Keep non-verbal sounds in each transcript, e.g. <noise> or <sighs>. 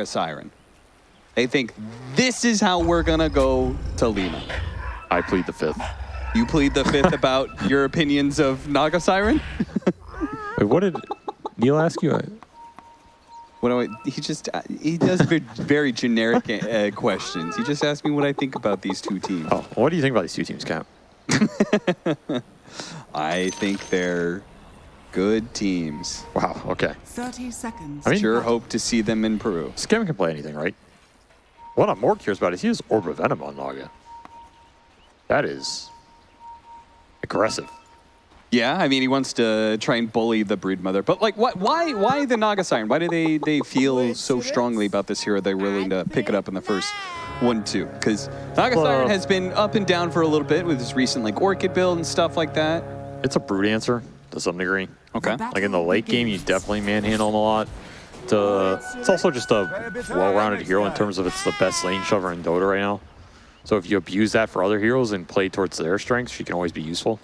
a siren. They think this is how we're gonna go to Lima. I plead the fifth. You plead the fifth about your opinions of Naga Siren? Wait, what did Neil ask you? What do I, he just uh, he does very, very generic uh, questions. He just asked me what I think about these two teams. Oh, what do you think about these two teams, Cap? <laughs> I think they're good teams. Wow. Okay. 30 seconds. I mean, Sure hope to see them in Peru. Skem can play anything, right? What I'm more curious about is he has Orb of Venom on Naga. That is aggressive. Yeah, I mean he wants to try and bully the brood mother, but like, what? Why? Why the Naga Siren? Why do they they feel so strongly about this hero? They're willing to pick it up in the first one two because Naga Well- Siren has been up and down for a little bit with his recent like Orchid build and stuff like that. It's a brute answer to some degree. Okay. Like in the late game, you definitely manhandle him a lot. To, it's also just a well-rounded hero in terms of it's the best lane shover in Dota right now. So if you abuse that for other heroes and play towards their strengths, she can always be useful.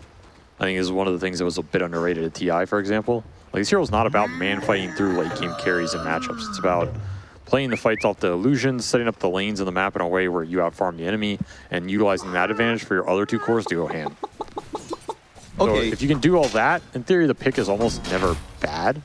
I think this is one of the things that was a bit underrated at TI, for example. Like this hero's not about man fighting through late game carries and matchups. It's about playing the fights off the illusions, setting up the lanes in the map in a way where you outfarm the enemy, and utilizing that advantage for your other two cores to go hand. So Okay. if you can do all that, in theory, the pick is almost never bad.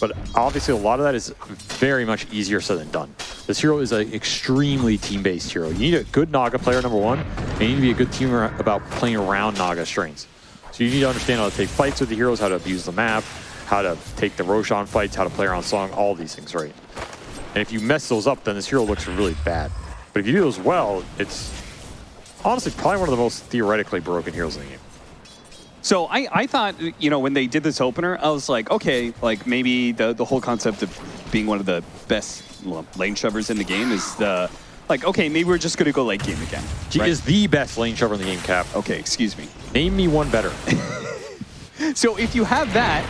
But obviously, a lot of that is very much easier said than done. This hero is an extremely team-based hero. You need a good Naga player, number one, and you need to be a good teamer about playing around Naga strengths. So you need to understand how to take fights with the heroes, how to abuse the map, how to take the Roshan fights, how to play around Song, all these things, right? And if you mess those up, then this hero looks really bad. But if you do those well, it's honestly probably one of the most theoretically broken heroes in the game. So I, I thought, you know, when they did this opener, I was like, okay, like maybe the, the whole concept of being one of the best lane shovers in the game is the, like, okay, maybe we're just going to go late game again. She right? is the best lane shover in the game, Cap. Okay, excuse me. Name me one better. <laughs> So if you have that,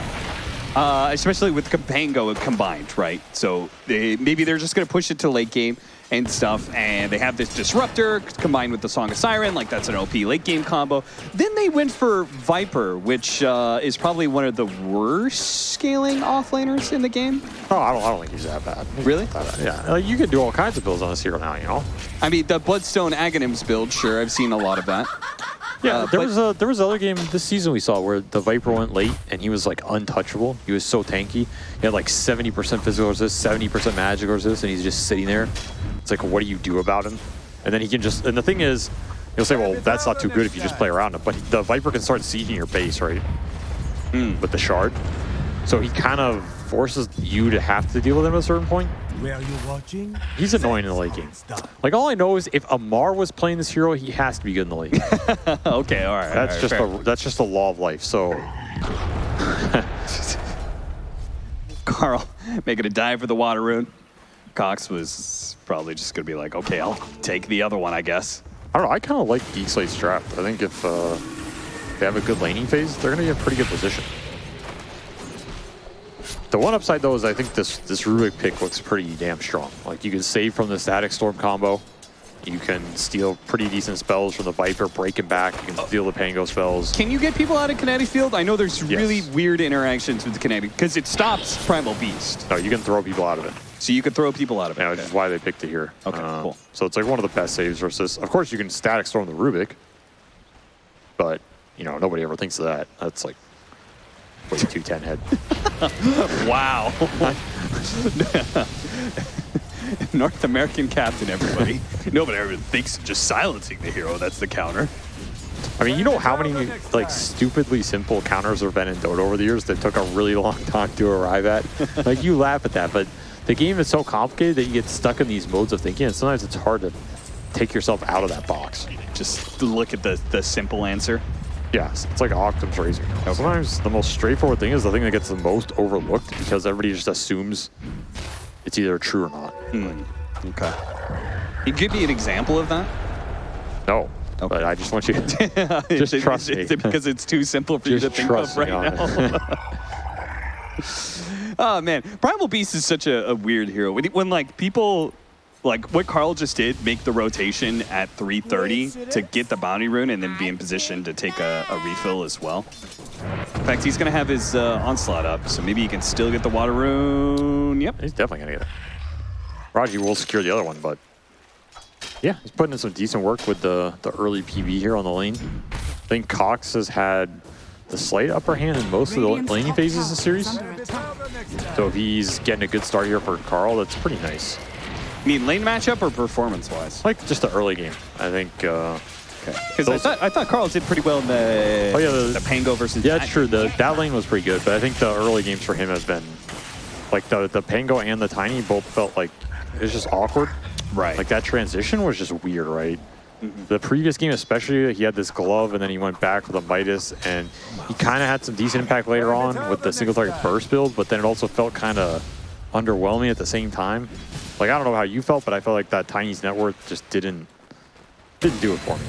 uh, especially with Campango combined, right? So they, maybe they're just going to push it to late game and stuff, and they have this Disruptor combined with the Song of Siren, like that's an OP late game combo. Then they went for Viper, which uh, is probably one of the worst scaling offlaners in the game. Oh, I don't, I don't think he's that bad. Really? Yeah, like, you can do all kinds of builds on this hero now, you know? I mean, the Bloodstone Aghanims build, sure, I've seen a lot of that. Yeah, Uh, there was a there was another game this season we saw where the Viper went late and he was like untouchable. He was so tanky. He had like 70% physical resist, 70% magic resist, and he's just sitting there. It's like, what do you do about him? And then he can just. And the thing is, you'll say, well, that's not too good if you just play around him. But the Viper can start sieging your base, right? Hmm. With the shard. So he kind of forces you to have to deal with him at a certain point. Where are you watching? He's annoying in the late game. Like all I know is if Amar was playing this hero, he has to be good in the late. game. <laughs> okay, all right. That's all right, just fair. a that's just a law of life. So <laughs> Carl making a dive for the water rune. Cox was probably just going to be like, okay, I'll take the other one, I guess. I don't know. I kind of like Geek Slate's draft. I think if uh, they have a good laning phase, they're going to be in a pretty good position. The one upside though is I think this this Rubik pick looks pretty damn strong. Like you can save from the Static Storm combo. You can steal pretty decent spells from the Viper, break him back. You can steal the Pango spells. Can you get people out of kinetic field? I know there's Yes. really weird interactions with the kinetic because it stops Primal Beast. No, you can throw people out of it. So you could throw people out of it. Yeah, which is why they picked it here. Okay, Uh, cool. So it's like one of the best saves versus. Of course, you can static storm the Rubik, but you know nobody ever thinks of that. That's like way too ten head. <laughs> Wow. <laughs> North American captain, everybody. Nobody ever thinks of just silencing the hero. That's the counter. I mean, you know how many like stupidly simple counters there have been in Dota over the years that took a really long time to arrive at. <laughs> like you laugh at that, but the game is so complicated that you get stuck in these modes of thinking, and sometimes it's hard to take yourself out of that box. Just look at the, the simple answer. Yes, it's like Occam's razor. Sometimes the most straightforward thing is the thing that gets the most overlooked because everybody just assumes it's either true or not. Hmm. Okay. Can you give me an example of that? No, but I just want you <laughs> to just Is trust is me. it, because it's too simple for you to think of right now? <laughs> <laughs> it. Oh man, Primal Beast is such a, a weird hero. When, when like people, like what Carl just did, make the rotation at 3:30 to get the bounty rune and then be in position to take a, a refill as well. In fact, he's gonna have his uh, onslaught up, so maybe he can still get the water rune. Yep. He's definitely gonna get it. Raji will secure the other one, but yeah, he's putting in some decent work with the, the early PB here on the lane. I think Cox has had the slight upper hand in most of the laning phases of the series. So if he's getting a good start here for Carl, that's pretty nice. I mean, lane matchup or performance-wise? Like just the early game. I think uh, Because I thought, I thought Carl did pretty well in the, Oh, yeah, the- the Pango versus Yeah, it's Jack. true. The that lane was pretty good, but I think the early games for him has been like the the Pango and the Tiny both felt like it was just awkward. Right. Like that transition was just weird, right? Mm-hmm. The previous game, especially, he had this glove, and then he went back with a Midas, and he kind of had some decent impact later on with the single target burst build, but then it also felt kind of underwhelming at the same time. Like I don't know how you felt, but I felt like that Tiny's net worth just didn't didn't do it for me.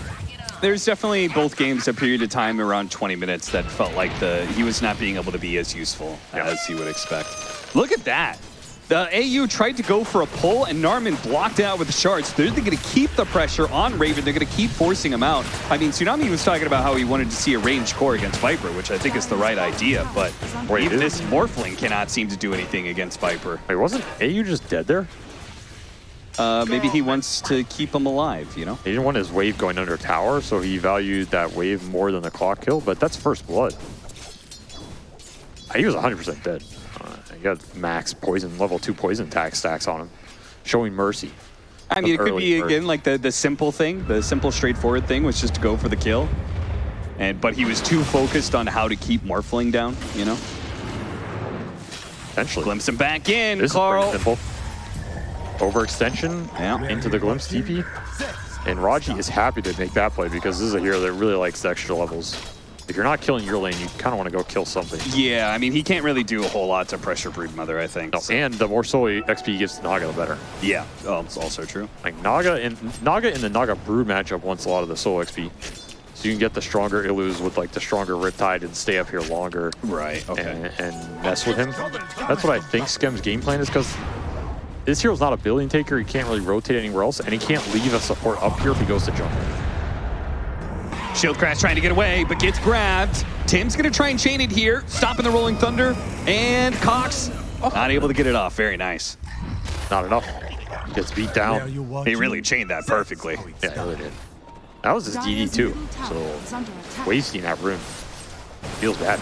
There's definitely both games a period of time around 20 minutes that felt like the he was not being able to be as useful Yeah. as you would expect. Look at that. The AU tried to go for a pull and Narman blocked out with the shards. They're going to keep the pressure on Raven. They're going to keep forcing him out. I mean, Tsunami was talking about how he wanted to see a ranged core against Viper, which I think is the right idea, but Wait, even this Morphling cannot seem to do anything against Viper. Wait, wasn't AU just dead there? Uh, maybe he wants to keep him alive, you know? He didn't want his wave going under tower, so he valued that wave more than the clock kill, but that's first blood. Uh, He was 100% dead. He got max poison, level 2 poison attack stacks on him, showing mercy. I mean, it could be again like the the simple thing, the simple straightforward thing was just to go for the kill, and but he was too focused on how to keep Morphling down. You know, Potentially. glimpse him back in, This Carl. simple. Overextension Yeah. into the glimpse TP. And Raji is happy to make that play because this is a hero that really likes the extra levels. If you're not killing your lane, you kind of want to go kill something. Yeah, I mean he can't really do a whole lot to pressure Broodmother. I think. No, So- and the more solo XP he gives to Naga, the better. yeah, oh, it's also true. Like Naga in Naga in the Naga Brood matchup wants a lot of the solo XP. So you can get the stronger Illus with like the stronger Riptide and stay up here longer Right. Okay. and, and mess with him. That's what I think Skem's game plan is because this hero's not a building taker. He can't really rotate anywhere else, and he can't leave a support up here if he goes to jungle. Shield Crash trying to get away, but gets grabbed. Tim's gonna try and chain it here, stopping the Rolling Thunder, and Cox not able to get it off. Very nice. Not enough. Gets beat down. He really chained that perfectly. Yeah, he really did. That was his DD too, so wasting that rune feels bad.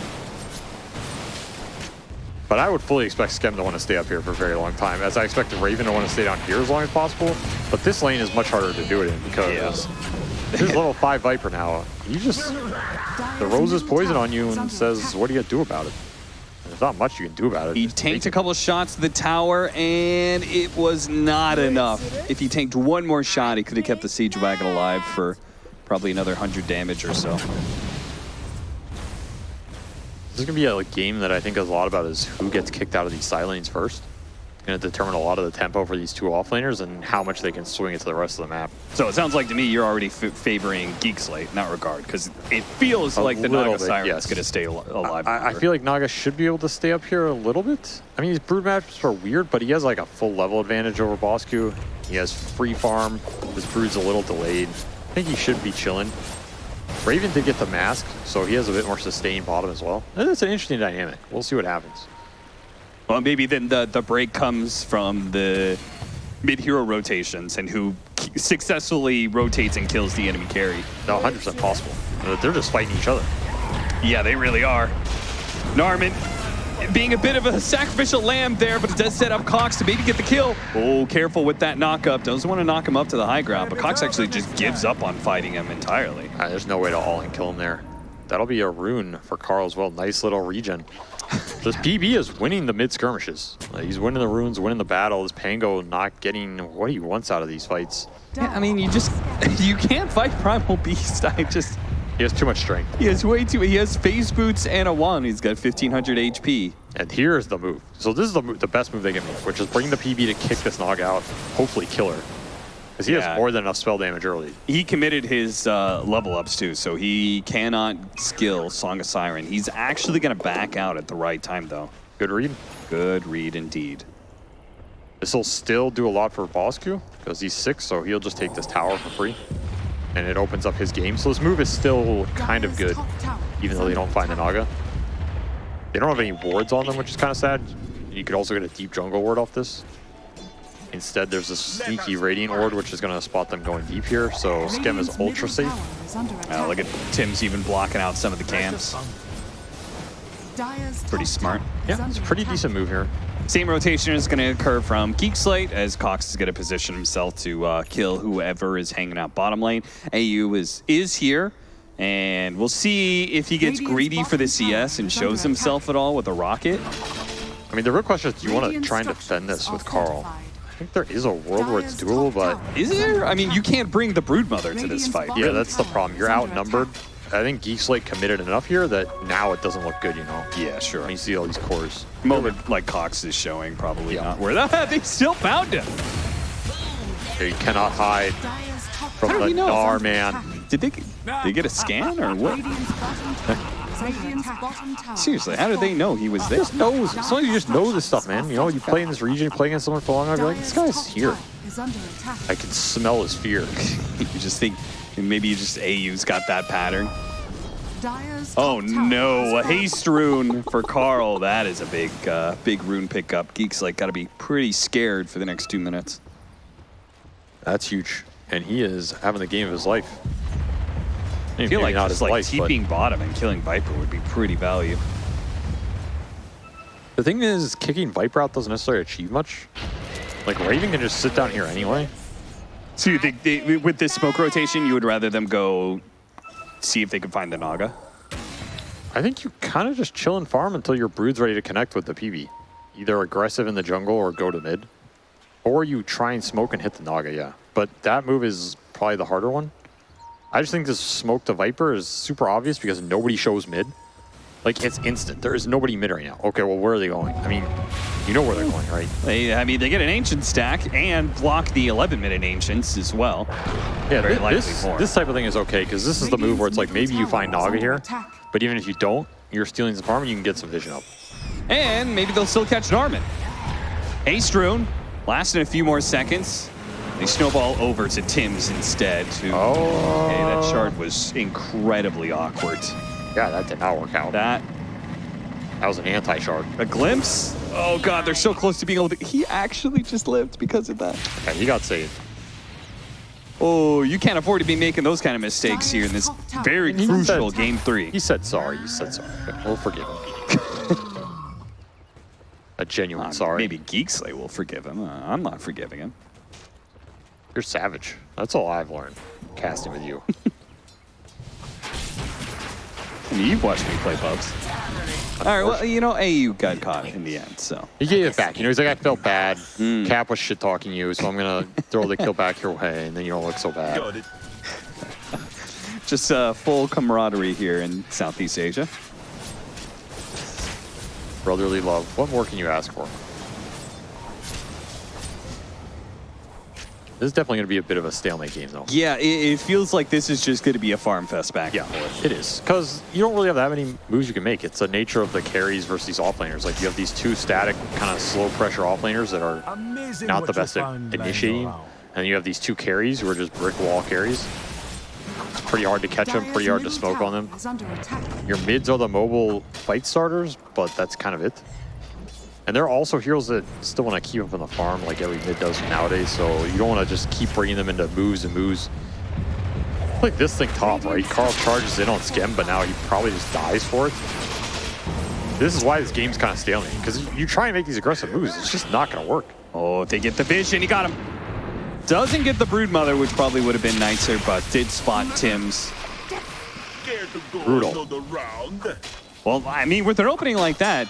But I would fully expect Skem to want to stay up here for a very long time, as I expect Raven to want to stay down here as long as possible. But this lane is much harder to do it in because this is level 5 Viper now. You just throws his poison on you and says, what do you do about it? There's not much you can do about it. He Just tanked a couple of shots to the tower, and it was not enough. If he tanked one more shot, he could have kept the Siege Wagon alive for probably another 100 damage or so. This is going to be a game that I think a lot about is who gets kicked out of these side lanes first. Going to determine a lot of the tempo for these two offlaners and how much they can swing it to the rest of the map. So it sounds like to me you're already f favoring Geek Slate in that regard, because it feels A like the Naga bit, Siren's yes. going to stay al- alive. I, I feel like Naga should be able to stay up here a little bit. I mean, his brood matchups are weird, but he has like a full level advantage over Bosku. He has free farm. His brood's a little delayed. I think he should be chilling. Raven did get the mask, so he has a bit more sustained bottom as well. And It's an interesting dynamic. We'll see what happens. Well, maybe then the, the break comes from the mid-hero rotations and who successfully rotates and kills the enemy carry. No, 100% possible. They're just fighting each other. Yeah, they really are. Narman being a bit of a sacrificial lamb there, but it does set up Cox to maybe get the kill. Oh, careful with that knock-up. Doesn't want to knock him up to the high ground, but Cox actually just gives up on fighting him entirely. Uh, there's no way to all and kill him there. That'll be a rune for Carl as well. Nice little regen. This PB is winning the mid-skirmishes. Uh, he's winning the runes, winning the battle. This Pango not getting what he wants out of these fights. Yeah, I mean, you just, <laughs> you can't fight Primal Beast. <laughs> I just, He has too much strength. he has way too, he has phase boots and a wand. He's got 1500 HP. And here's the move. So this is the, the best move they can make, which is bring the PB to kick this Nog out, hopefully kill her. Because he Yeah. has more than enough spell damage early. He committed his uh, level ups too, so he cannot skill Song of Siren. He's actually going to back out at the right time, though. Good read. Good read indeed. This will still do a lot for Bosku, because he's six, so he'll just take this tower for free. And it opens up his game. So this move is still kind of good, even though they don't find the Naga. They don't have any wards on them, which is kind of sad. You could also get a deep jungle ward off this. Instead, there's a sneaky Radiant Ward, which is going to spot them going deep here. So Skem is ultra safe. Uh, look at Tim's even blocking out some of the camps. Pretty smart. Yeah, it's a pretty decent move here. Same rotation is going to occur from Geek Slate as Cox is going to position himself to uh, kill whoever is hanging out bottom lane. AU is is here, and we'll see if he gets greedy for the CS and shows himself at all with a rocket. I mean, the real question is, do you want to try and defend this with Carl? I think there is a world where it's doable, but Is there? I mean, you can't bring the Broodmother to this fight. yeah, that's the problem. You're outnumbered. I think Geek Slate committed enough here that now it doesn't look good, you know? Yeah, sure. When you see all these cores. Moment like Cox is showing, probably Yeah. not where <laughs> they still found him. Here, you cannot hide from the he? Narman. Did they, they get a scan or what? <laughs> Seriously, how did they know he was there? Just knows. Sometimes you just know this stuff, man. You know, you play in this region, you play against someone for long enough, you're like, this guy's here. I can smell his fear. <laughs> you just think maybe you just AU's got that pattern. Oh no, a haste rune for Carl. That is a big, uh, big rune pickup. Geek Slate got to be pretty scared for the next two minutes. That's huge. And he is having the game of his life. I feel like just like TPing bottom and killing Viper would be pretty value. The thing is, kicking Viper out doesn't necessarily achieve much. Like, Raven can just sit down here anyway. So you think they, with this smoke rotation, you would rather them go see if they can find the Naga? I think you kind of just chill and farm until your Brood's ready to connect with the PB. Either aggressive in the jungle or go to mid. Or you try and smoke and hit the Naga, yeah. But that move is probably the harder one. I just think this smoke to Viper is super obvious because nobody shows mid. Like, it's instant. There is nobody mid right now. Okay, well, where are they going? I mean, you know where they're going, right? They, I mean, they get an ancient stack and block the 11 minute ancients as well. Yeah, Very this, more. this type of thing is okay because this is the move where it's like maybe you find Naga here, but even if you don't, you're stealing the farm and you can get some vision up. And maybe they'll still catch Narman. Haste rune, lasting a few more seconds. They snowball over to Tim's instead. To, Oh. Hey, that shard was incredibly awkward. Yeah, that did not work out. That, That, was an anti-shard. a glimpse? Oh god, they're so close to being able to... He actually just lived because of that. Yeah, he got saved. Oh, you can't afford to be making those kind of mistakes here in this very crucial said- game three. He said sorry. He said sorry. We'll forgive him. <laughs> a genuine Uh, sorry. Maybe Geek Slate will forgive him. Uh, I'm not forgiving him. You're savage. That's all I've learned casting with you. I <laughs> mean, you've watched me play Bubs. All right, well, you know, AU got caught in the end, so. he gave it back. You know, he's like, I felt bad. Hmm. Cap was shit talking you, so I'm gonna throw the kill back your way, and then you don't look so bad. <laughs> Just uh, full camaraderie here in Southeast Asia. Brotherly love. What more can you ask for? This is definitely going to be a bit of a stalemate game, though. Yeah, it, it feels like this is just going to be a farm fest back Yeah, and forth. it is. Because you don't really have that many moves you can make. It's the nature of the carries versus these offlaners. Like, you have these two static, kind of slow pressure offlaners that are Amazing not the best at initiating. around. And you have these two carries who are just brick wall carries. It's pretty hard to catch them, pretty hard to smoke on them. Your mids are the mobile fight starters, but that's kind of it. And there are also heroes that still want to keep them on the farm like every mid does nowadays, so you don't want to just keep bringing them into moves and moves. Like this thing top, right? Carl charges in on Skem, but now he probably just dies for it. This is why this game's kind of stalemate, because you try and make these aggressive moves, it's just not going to work. Oh, they get the vision, he got him. Doesn't get the Broodmother, which probably would have been nicer, but did spot Tim's. Scared to go Brutal. Well, I mean, with an opening like that,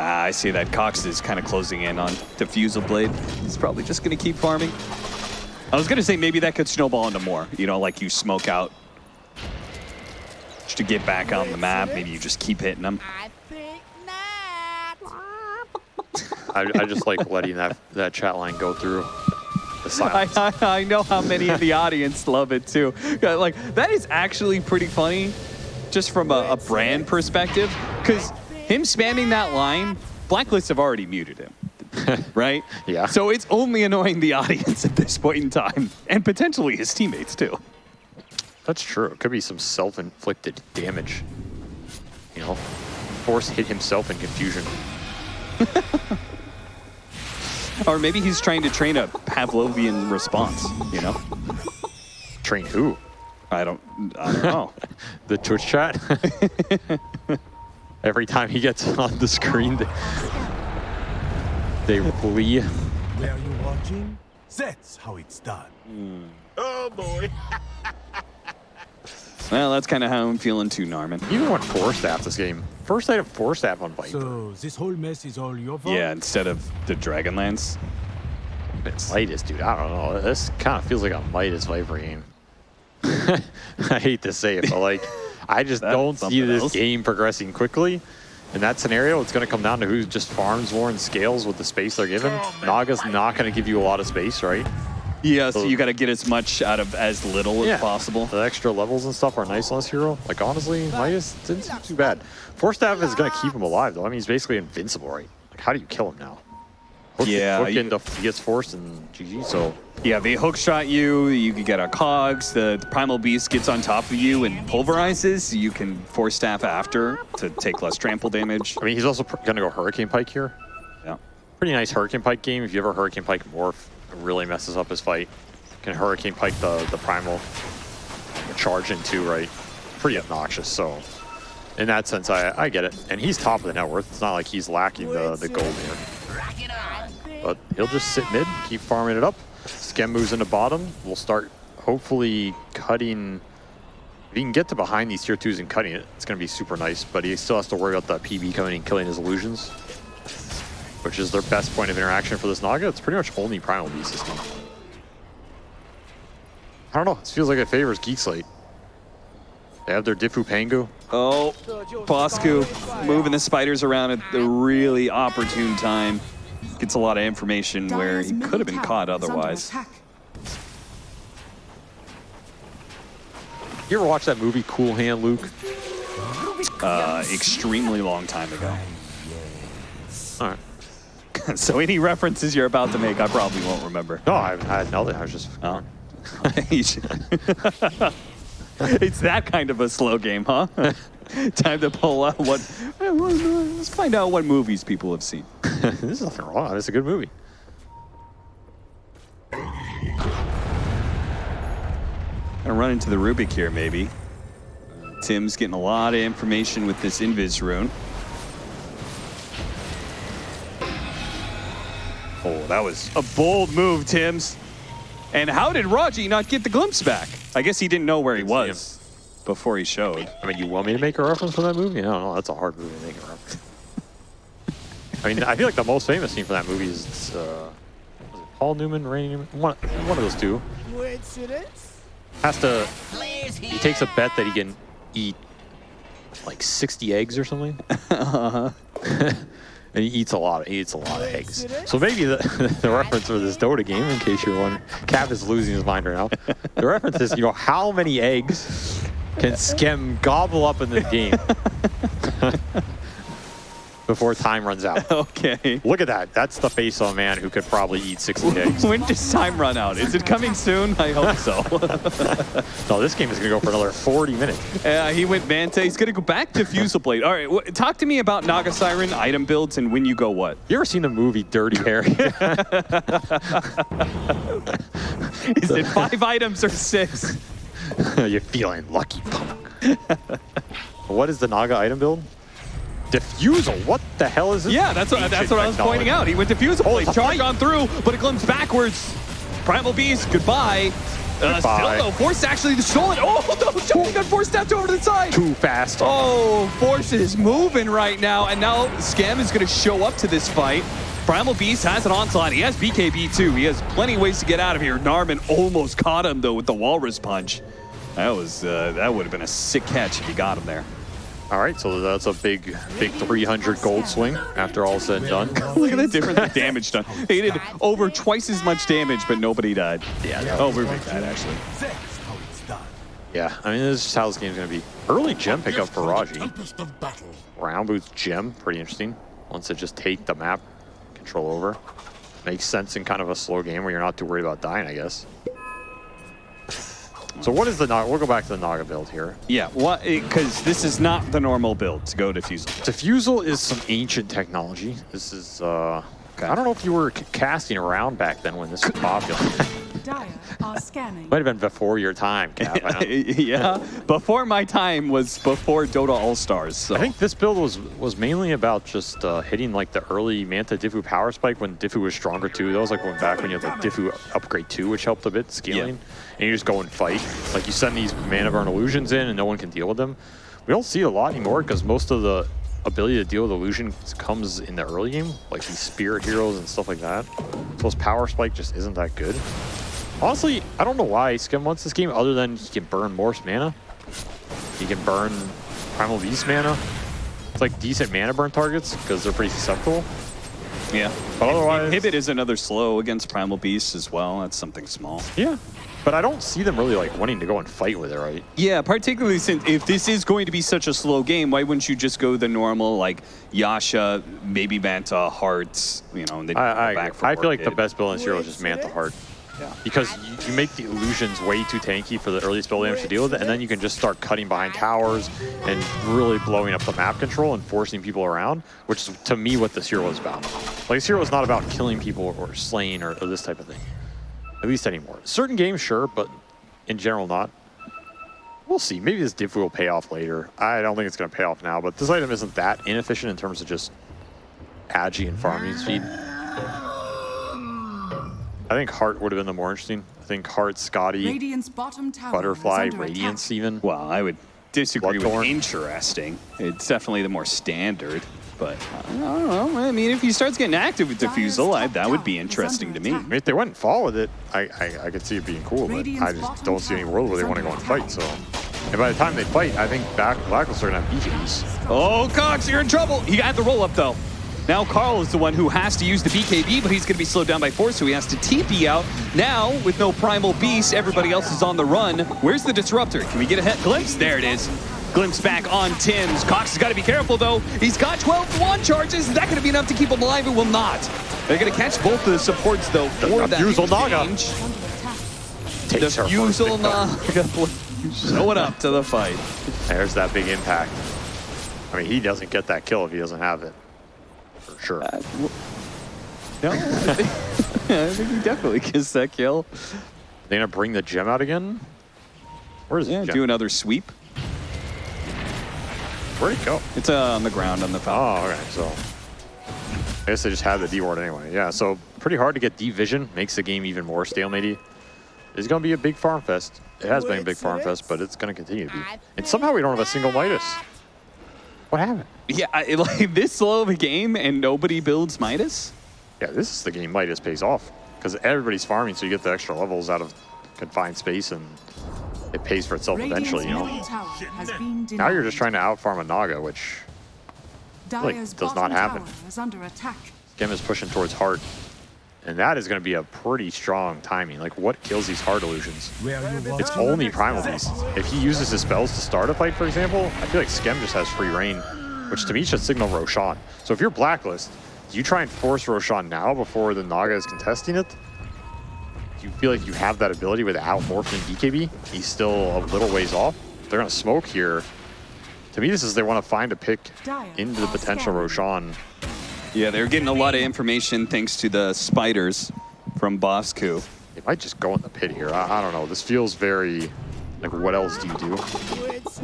ah, I see that Cox is kind of closing in on Diffusal Blade. He's probably just going to keep farming. I was going to say maybe that could snowball into more. You know, like you smoke out just to get back on the map. Maybe you just keep hitting them. I think not. I, I just like letting that, that chat line go through <laughs> I. I, I know how many in the audience love it too. Like that is actually pretty funny, just from a, a brand perspective, because him spamming that line, Blacklist have already muted him, <laughs> right? Yeah. So it's only annoying the audience <laughs> at this point in time, and potentially his teammates too. That's true. It could be some self-inflicted damage. You know, Force hit himself in confusion. <laughs> or maybe he's trying to train a Pavlovian response, you know? Train who? I don't, I don't know. The Twitch chat? Every time he gets on the screen, they, they flee. Were you watching? That's how it's done. Hmm. Oh boy. <laughs> well, that's kind of how I'm feeling too, Narman. Even went Force Staff this game. First i item Force Staff on Viper. So this whole mess is all your fault? Yeah, instead of the Dragonlance. It's Midas, dude. I don't know. This kind of feels like a Midas Viper game. <laughs> I hate to say it, but like, I just That's don't see this else. game progressing quickly. In that scenario, it's going to come down to who just farms more and scales with the space they're given. Oh, Naga's not going to give you a lot of space, right? Yeah, so you got to get as much out of as little Yeah. as possible. The extra levels and stuff are nice on this hero. Like, honestly, Midas didn't seem too bad. Force Staff is going to keep him alive, though. I mean, he's basically invincible, right? Like, how do you kill him now? Hook, Yeah, Hook you- into, he gets forced and GG, so... Yeah, they hook shot you. You can get a cogs. The, the primal beast gets on top of you and pulverizes. You can force staff after to take less trample damage. I mean, he's also going to go Hurricane Pike here. Yeah. Pretty nice Hurricane Pike game. If you ever Hurricane Pike Morph, it really messes up his fight. Can Hurricane Pike the, the Primal charge into, right? Pretty obnoxious, so... In that sense, I, I get it. And he's top of the net worth. It's not like he's lacking the, the gold here. But he'll just sit mid, keep farming it up. Skem moves into bottom. We'll start hopefully cutting. If he can get to behind these tier twos and cutting it, it's going to be super nice. But he still has to worry about that PB coming and killing his illusions, which is their best point of interaction for this Naga. It's pretty much only Primal Beast system. I don't know. This feels like it favors Geek Slate. They have their Diffu Pango. Oh, Bosku moving the spiders around at the really opportune time. Gets a lot of information where he could have been caught otherwise. You ever watch that movie Cool Hand Luke? Uh, extremely long time ago. All right. <laughs> so any references you're about to make, I probably won't remember. No, I, I had nothing. I was just. Oh. <laughs> <laughs> it's that kind of a slow game, huh? <laughs> Time to pull out what. Let's find out what movies people have seen. There's nothing wrong. It's a good movie. Gonna run into the Rubik here, maybe. Tim's getting a lot of information with this Invis rune. Oh, that was a bold move, Tim's. And how did Raji not get the glimpse back? I guess he didn't know where he was before he showed. I mean, you want me to make a reference for that movie? I don't know. That's a hard movie to make a reference. I mean, I feel like the most famous scene for that movie is uh, was it Paul Newman, Randy Newman, one, one of those two. Coincidence? Has to. He takes a bet that he can eat like 60 eggs or something. <laughs> uh huh. <laughs> and he eats a lot. He eats a lot of eggs. So maybe the, <laughs> the reference for this Dota game, in case you're wondering, Cap is losing his mind right now. The reference is, you know, how many eggs can Skem gobble up in this <laughs> game before time runs out? <laughs> Okay. Look at that. That's the face of a man who could probably eat 60 eggs. <laughs> When does time run out? Is it coming soon? I hope so. No, this game is going to go for another 40 minutes. uh, he went Manta. He's going to go back to Fusel Blade. All right, talk to me about Naga Siren item builds and when you go what. You ever seen the movie Dirty Harry? Is it five items or six? <laughs> You're feeling lucky, punk. <laughs> what is the Naga item build? Diffusal. What the hell is this? Yeah, that's what, that's what I was pointing out. He went to Fusel Oh, Blade, charge on through, but it glimpses backwards. Primal Beast, goodbye. Uh, Goodbye. still though, Force actually the stolen. Oh, no, Johnny got Force stepped over to the side. Too fast. Oh, Force is moving right now, and now Skem is going to show up to this fight. Primal Beast has an onslaught. He has BKB too. He has plenty of ways to get out of here. Narman almost caught him though with the Walrus Punch. That was uh, that would have been a sick catch if he got him there. All right, so that's a big, big 300 gold swing after all said and done. <laughs> Look at the difference in damage done. They did over twice as much damage, but nobody died. Yeah, that Oh, Rubik died actually. That's how. Yeah, I mean, this is how this game's going to be. Early gem pickup for Raji. Tempest of battle. Round boots gem, pretty interesting. Once it just take the map control over. Makes sense in kind of a slow game where you're not too worried about dying, I guess. So what is the Naga? We'll go back to the Naga build here. Yeah, what? Because this is not the normal build to go to Fusel. Diffusal is some ancient technology. This is uh, I don't know if you were casting around back then when this was popular. <laughs> Dire scanning. Might have been before your time, Cap. <laughs> Yeah, before my time was before Dota All Stars. So. I think this build was was mainly about just uh, hitting like the early Manta Diffu power spike when Diffu was stronger too. That was like when back when you had like Diffu upgrade 2, which helped a bit scaling. And you just go and fight. Like you send these mana burn illusions in and no one can deal with them. We don't see it a lot anymore because most of the ability to deal with illusion comes in the early game, like these spirit heroes and stuff like that. So his power spike just isn't that good. Honestly, I don't know why Skem wants this game other than he can burn more mana. He can burn Primal Beast mana. It's like decent mana burn targets because they're pretty susceptible. yeah. But otherwise- Inhibit is another slow against Primal Beasts as well. That's something small. Yeah. But I don't see them really like wanting to go and fight with it, right? Yeah, particularly since if this is going to be such a slow game, why wouldn't you just go the normal like Yasha, maybe Manta, Hearts, you know, and then I, I, back for I feel like the best build in Zero is just Manta Heart. Yeah. Because you, you make the illusions way too tanky for the early spell damage to deal with it, and then you can just start cutting behind towers and really blowing up the map control and forcing people around, which is to me what this hero is about. Like this hero is not about killing people or slaying or, or this type of thing. At least anymore. Certain games, sure, but in general not. We'll see. Maybe this diff will pay off later. I don't think it's going to pay off now, but this item isn't that inefficient in terms of just agi and farming speed. I think Heart would have been the more interesting. I think Heart, Skadi, Radiant's bottom tower Butterfly, Radiance attack. even. Well, I would disagree with Bloodthorn. interesting. It's definitely the more standard. But I don't know. I mean, if he starts getting active with Diffusal, I, that would be interesting to me. I mean, if they went and fall with it, I, I, I could see it being cool, but I just don't see any world where they want to go and fight. So, and by the time they fight, I think back Blacklist are gonna have BKBs. Oh, Cox, you're in trouble. He got the roll up though. Now Carl is the one who has to use the BKB, but he's going to be slowed down by force, so he has to TP out. Now, with no Primal Beast, everybody else is on the run. Where's the Disruptor? Can we get a head glimpse? There it is. Glimpse back on Tim's. Cox has got to be careful, though. He's got 12 wand charges. Is that going to be enough to keep him alive? It will not. They're going to catch both of the supports, though, for that Diffusal Naga. Takes her first Diffusal big fight. Naga showing up to the fight. There's that big impact. I mean, he doesn't get that kill if he doesn't have it. For sure. Uh, no, I think, <laughs> I think he definitely gets that kill. they gonna bring the gem out again? Where's Yeah, the gem? do another sweep. Where'd it go? It's uh, on the ground on the Falcon. Oh, okay. So I guess they just had the D ward anyway. Yeah, so pretty hard to get D vision. Makes the game even more stalematey. It's gonna be a big farm fest. It has been a big farm fest, but it's gonna continue to be. And somehow we don't have a single Midas. What happened? Yeah, I, <laughs> like this slow of a game and nobody builds Midas. Yeah, this is the game Midas pays off because everybody's farming, so you get the extra levels out of confined space, and it pays for itself Radiant's eventually. You know. middle tower has been denied. Now you're just trying to outfarm a Naga, which like, does not happen. tower is under attack. Gem is pushing towards heart. And that is going to be a pretty strong timing. Like, what kills these heart illusions? It's only Primal Beast. If he uses his spells to start a fight, for example, I feel like Skem just has free reign, which to me should signal Roshan. So if you're Blacklist, do you try and force Roshan now before the Naga is contesting it? Do you feel like you have that ability without morphing BKB? He's still a little ways off. They're going to smoke here. To me, this is they want to find a pick Dire into the potential. Roshan. Yeah, they're getting a lot of information thanks to the spiders from Bosku. They might just go in the pit here. I, I don't know. This feels very like what else do you do?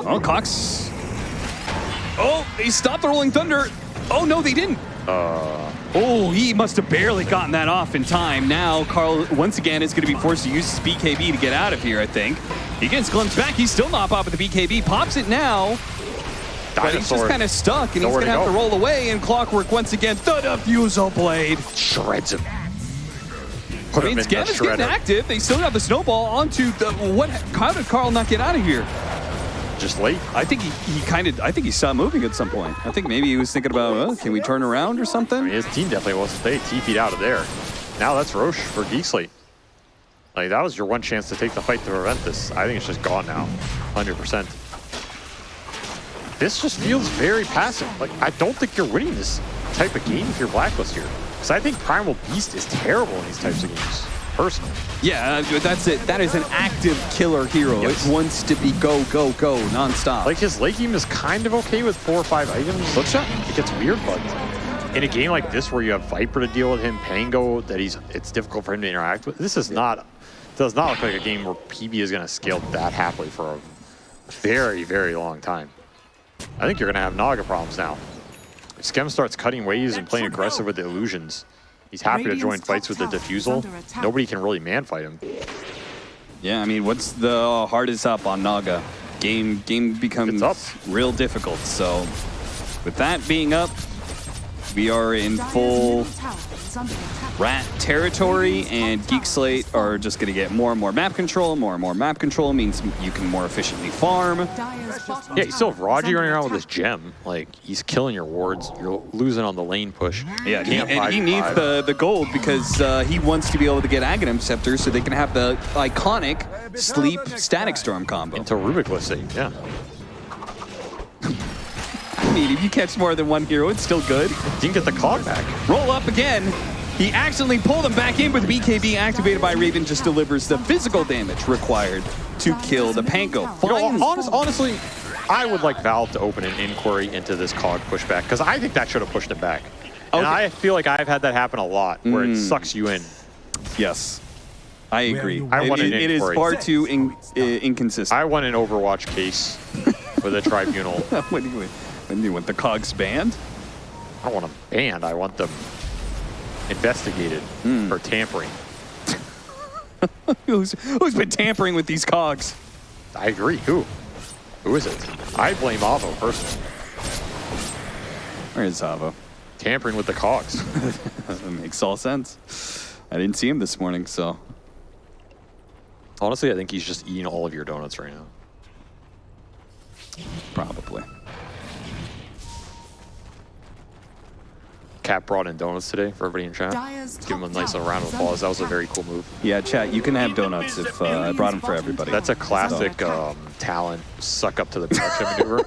Oh, Cox. Oh, he stopped the Rolling Thunder. Oh, no, they didn't. Uh, Oh, he must have barely gotten that off in time. Now, Carl, once again, is going to be forced to use his BKB to get out of here, I think. He gets glimpsed back. He's still not popping the BKB. Pops it now. But he's just kind of stuck, and he's going to have to roll away. And Clockwork once again, the Diffusal Blade. shreds him. Put I mean, is getting active. They still have the snowball onto the. What? How did Carl not get out of here? Just late. I think he, he kind of. I think he saw moving at some point. I think maybe he was thinking about, oh, can we turn around or something? I mean, his team definitely wasn't. They TP'd out of there. Now that's Rosh for Geek Slate that was your one chance to take the fight to prevent this. I think it's just gone now, 100%. This just feels very passive. Like I don't think you're winning this type of game if you're Blacklist here. Because I think Primal Beast is terrible in these types of games, personally. Yeah, uh, that's it. That is an active killer hero. Yes. It wants to be go, go, go nonstop. Like his late game is kind of okay with four or five items. Hookshot? It gets weird, but in a game like this where you have Viper to deal with him, Pango, that he's it's difficult for him to interact with. This is not does not look like a game where PB is going to scale that happily for a very, very long time. I think you're going to have Naga problems now. If Skem starts cutting waves and playing aggressive with the illusions, he's happy to join fights with the tower is diffusal. Nobody can really man fight him. Yeah, I mean, what's the hardest up on Naga? Game game becomes up. real difficult. So, with that being up, we are in full middle tower is under attack. rat territory, and Geek Slate are just going to get more and more map control. More and more map control means you can more efficiently farm. Yeah, you still have Raji running around with his gem. Like, he's killing your wards. You're losing on the lane push. Yeah, he, and he needs five. the, the gold because uh, he wants to be able to get Aghanim Scepter so they can have the iconic Sleep Static Storm combo. Until Rubik was saved, yeah. I mean, if you catch more than one hero, it's still good. You can get the cog back. Roll up again. He accidentally pulled him back in, but the BKB activated by Raven just delivers the physical damage required to kill the Pango. You know, honest, honestly, I would like Valve to open an inquiry into this cog pushback because I think that should have pushed it back. And I feel like I've had that happen a lot where it sucks you in. Yes, I agree. you I It- want an it- it is far too in, uh, inconsistent. I want an Overwatch case with a <laughs> tribunal. Do you, when do you want the cogs banned? I don't want them banned. I want them investigated hmm. for tampering. <laughs> Who's, who's been tampering with these cogs? I agree. Who? Who is it? I blame Avo personally. Where is Zavo? Tampering with the cogs. <laughs> That makes all sense. I didn't see him this morning, so Honestly, I think he's just eating all of your donuts right now. probably. Cap brought in donuts today for everybody in chat. Give him a nice little round of applause. That was a very cool move. Yeah, chat. You can have donuts if uh, I brought them for everybody. That's a classic um, talent suck up to the production maneuver.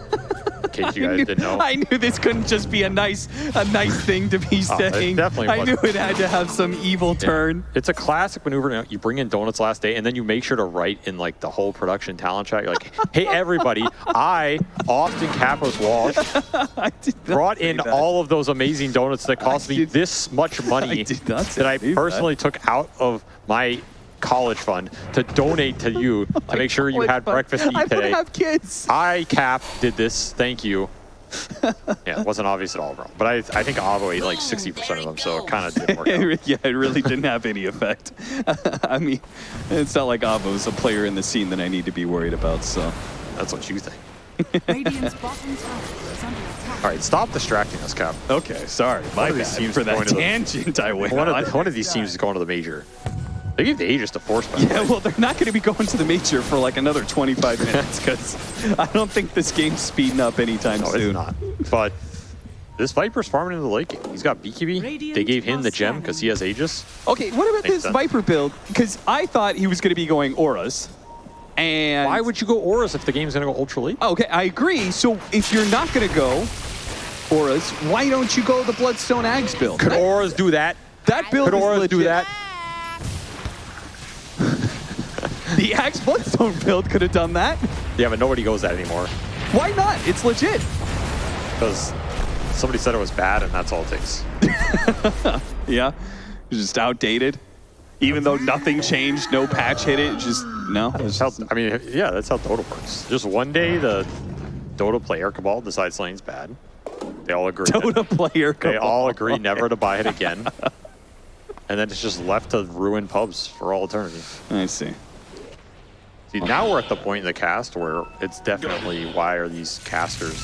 In case you <laughs> guys didn't know. I knew this couldn't just be a nice, a nice thing to be <laughs> Oh, saying. definitely I knew it had to have some evil turn. It's a classic maneuver. You bring in donuts last day, and then you make sure to write in like the whole production talent chat. You're like, "Hey, everybody! <laughs> I, Austin Capos Walsh, brought in that. all of those amazing donuts that cost me did- this much money I that I that. personally took out of my college fund to donate to you <laughs> to make sure you had but breakfast to I eat don't today. have kids. I, Cap, did this. Thank you. <laughs> yeah, it wasn't obvious at all, bro. But I, I think Avo ate like 60% of them, so it kind of didn't work <laughs> out. yeah, it really didn't have any effect. I mean, it's not like Avo's a player in the scene that I need to be worried about. So That's what you think. Radiant's bottom tower is under attack. All right, stop distracting us, Cap. okay, sorry, my of bad for that going to the- tangent I went One on. of, one of these teams is going to the major. They gave the Aegis to Force by Yeah, well, they're not going to be going to the major for like another 25 minutes because I don't think this game's speeding up anytime No, soon. it's not. But this Viper's farming in the lake. He's got BKB. Radiant They gave him the gem because he has Aegis. Okay, what about Makes this sense. Viper build? Because I thought he was going to be going auras. And Why would you go Auras if the game's going to go ultra late? Okay, I agree. So if you're not going to go auras, why don't you go the Bloodstone Ags build? Could that, Auras do that? that build Could is Auras do that? The Axe Bloodstone build could have done that. Yeah, but nobody goes that anymore Why not? It's legit. because somebody said it was bad, and that's all it takes. <laughs> Yeah, it's just outdated. Even though nothing changed, no patch hit it, just no. It's That's how, I mean, yeah, that's how Dota works. Just one day, the Dota player cabal decides something's bad. They all agree. Dota player. They all agree never to buy it <laughs> again. and then it's just left to ruin pubs for all eternity. I see. See, now we're at the point in the cast where it's definitely why are these casters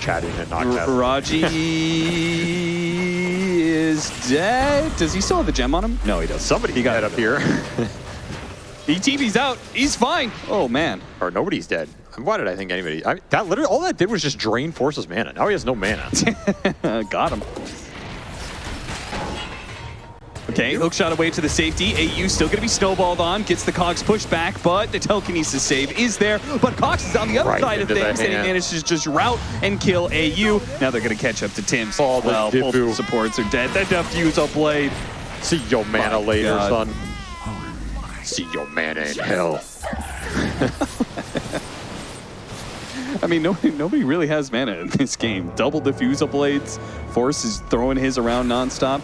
chatting and not casting? Raji <laughs> is dead. Does he still have the gem on him? No, he doesn't. Somebody He got it up here. <laughs> He TV's out. He's fine. Oh man. or nobody's dead. Why did I think anybody? I that literally all that did was just drain Force's mana. Now he has no mana. <laughs> Got him. Okay, hook shot away to the safety. AU still going to be snowballed on. Gets the Cox pushed back, but the telekinesis save is there. But Cox is on the other Right side of things, and he manages to just route and kill AU. Now they're going to catch up to Tim's. All the well, both Diffu. supports are dead. The Diffuse are played. See your mana My later, God. son. Oh, See your mana in hell. <laughs> I mean, nobody, nobody really has mana in this game. Double diffusal blades. Force is throwing his around nonstop.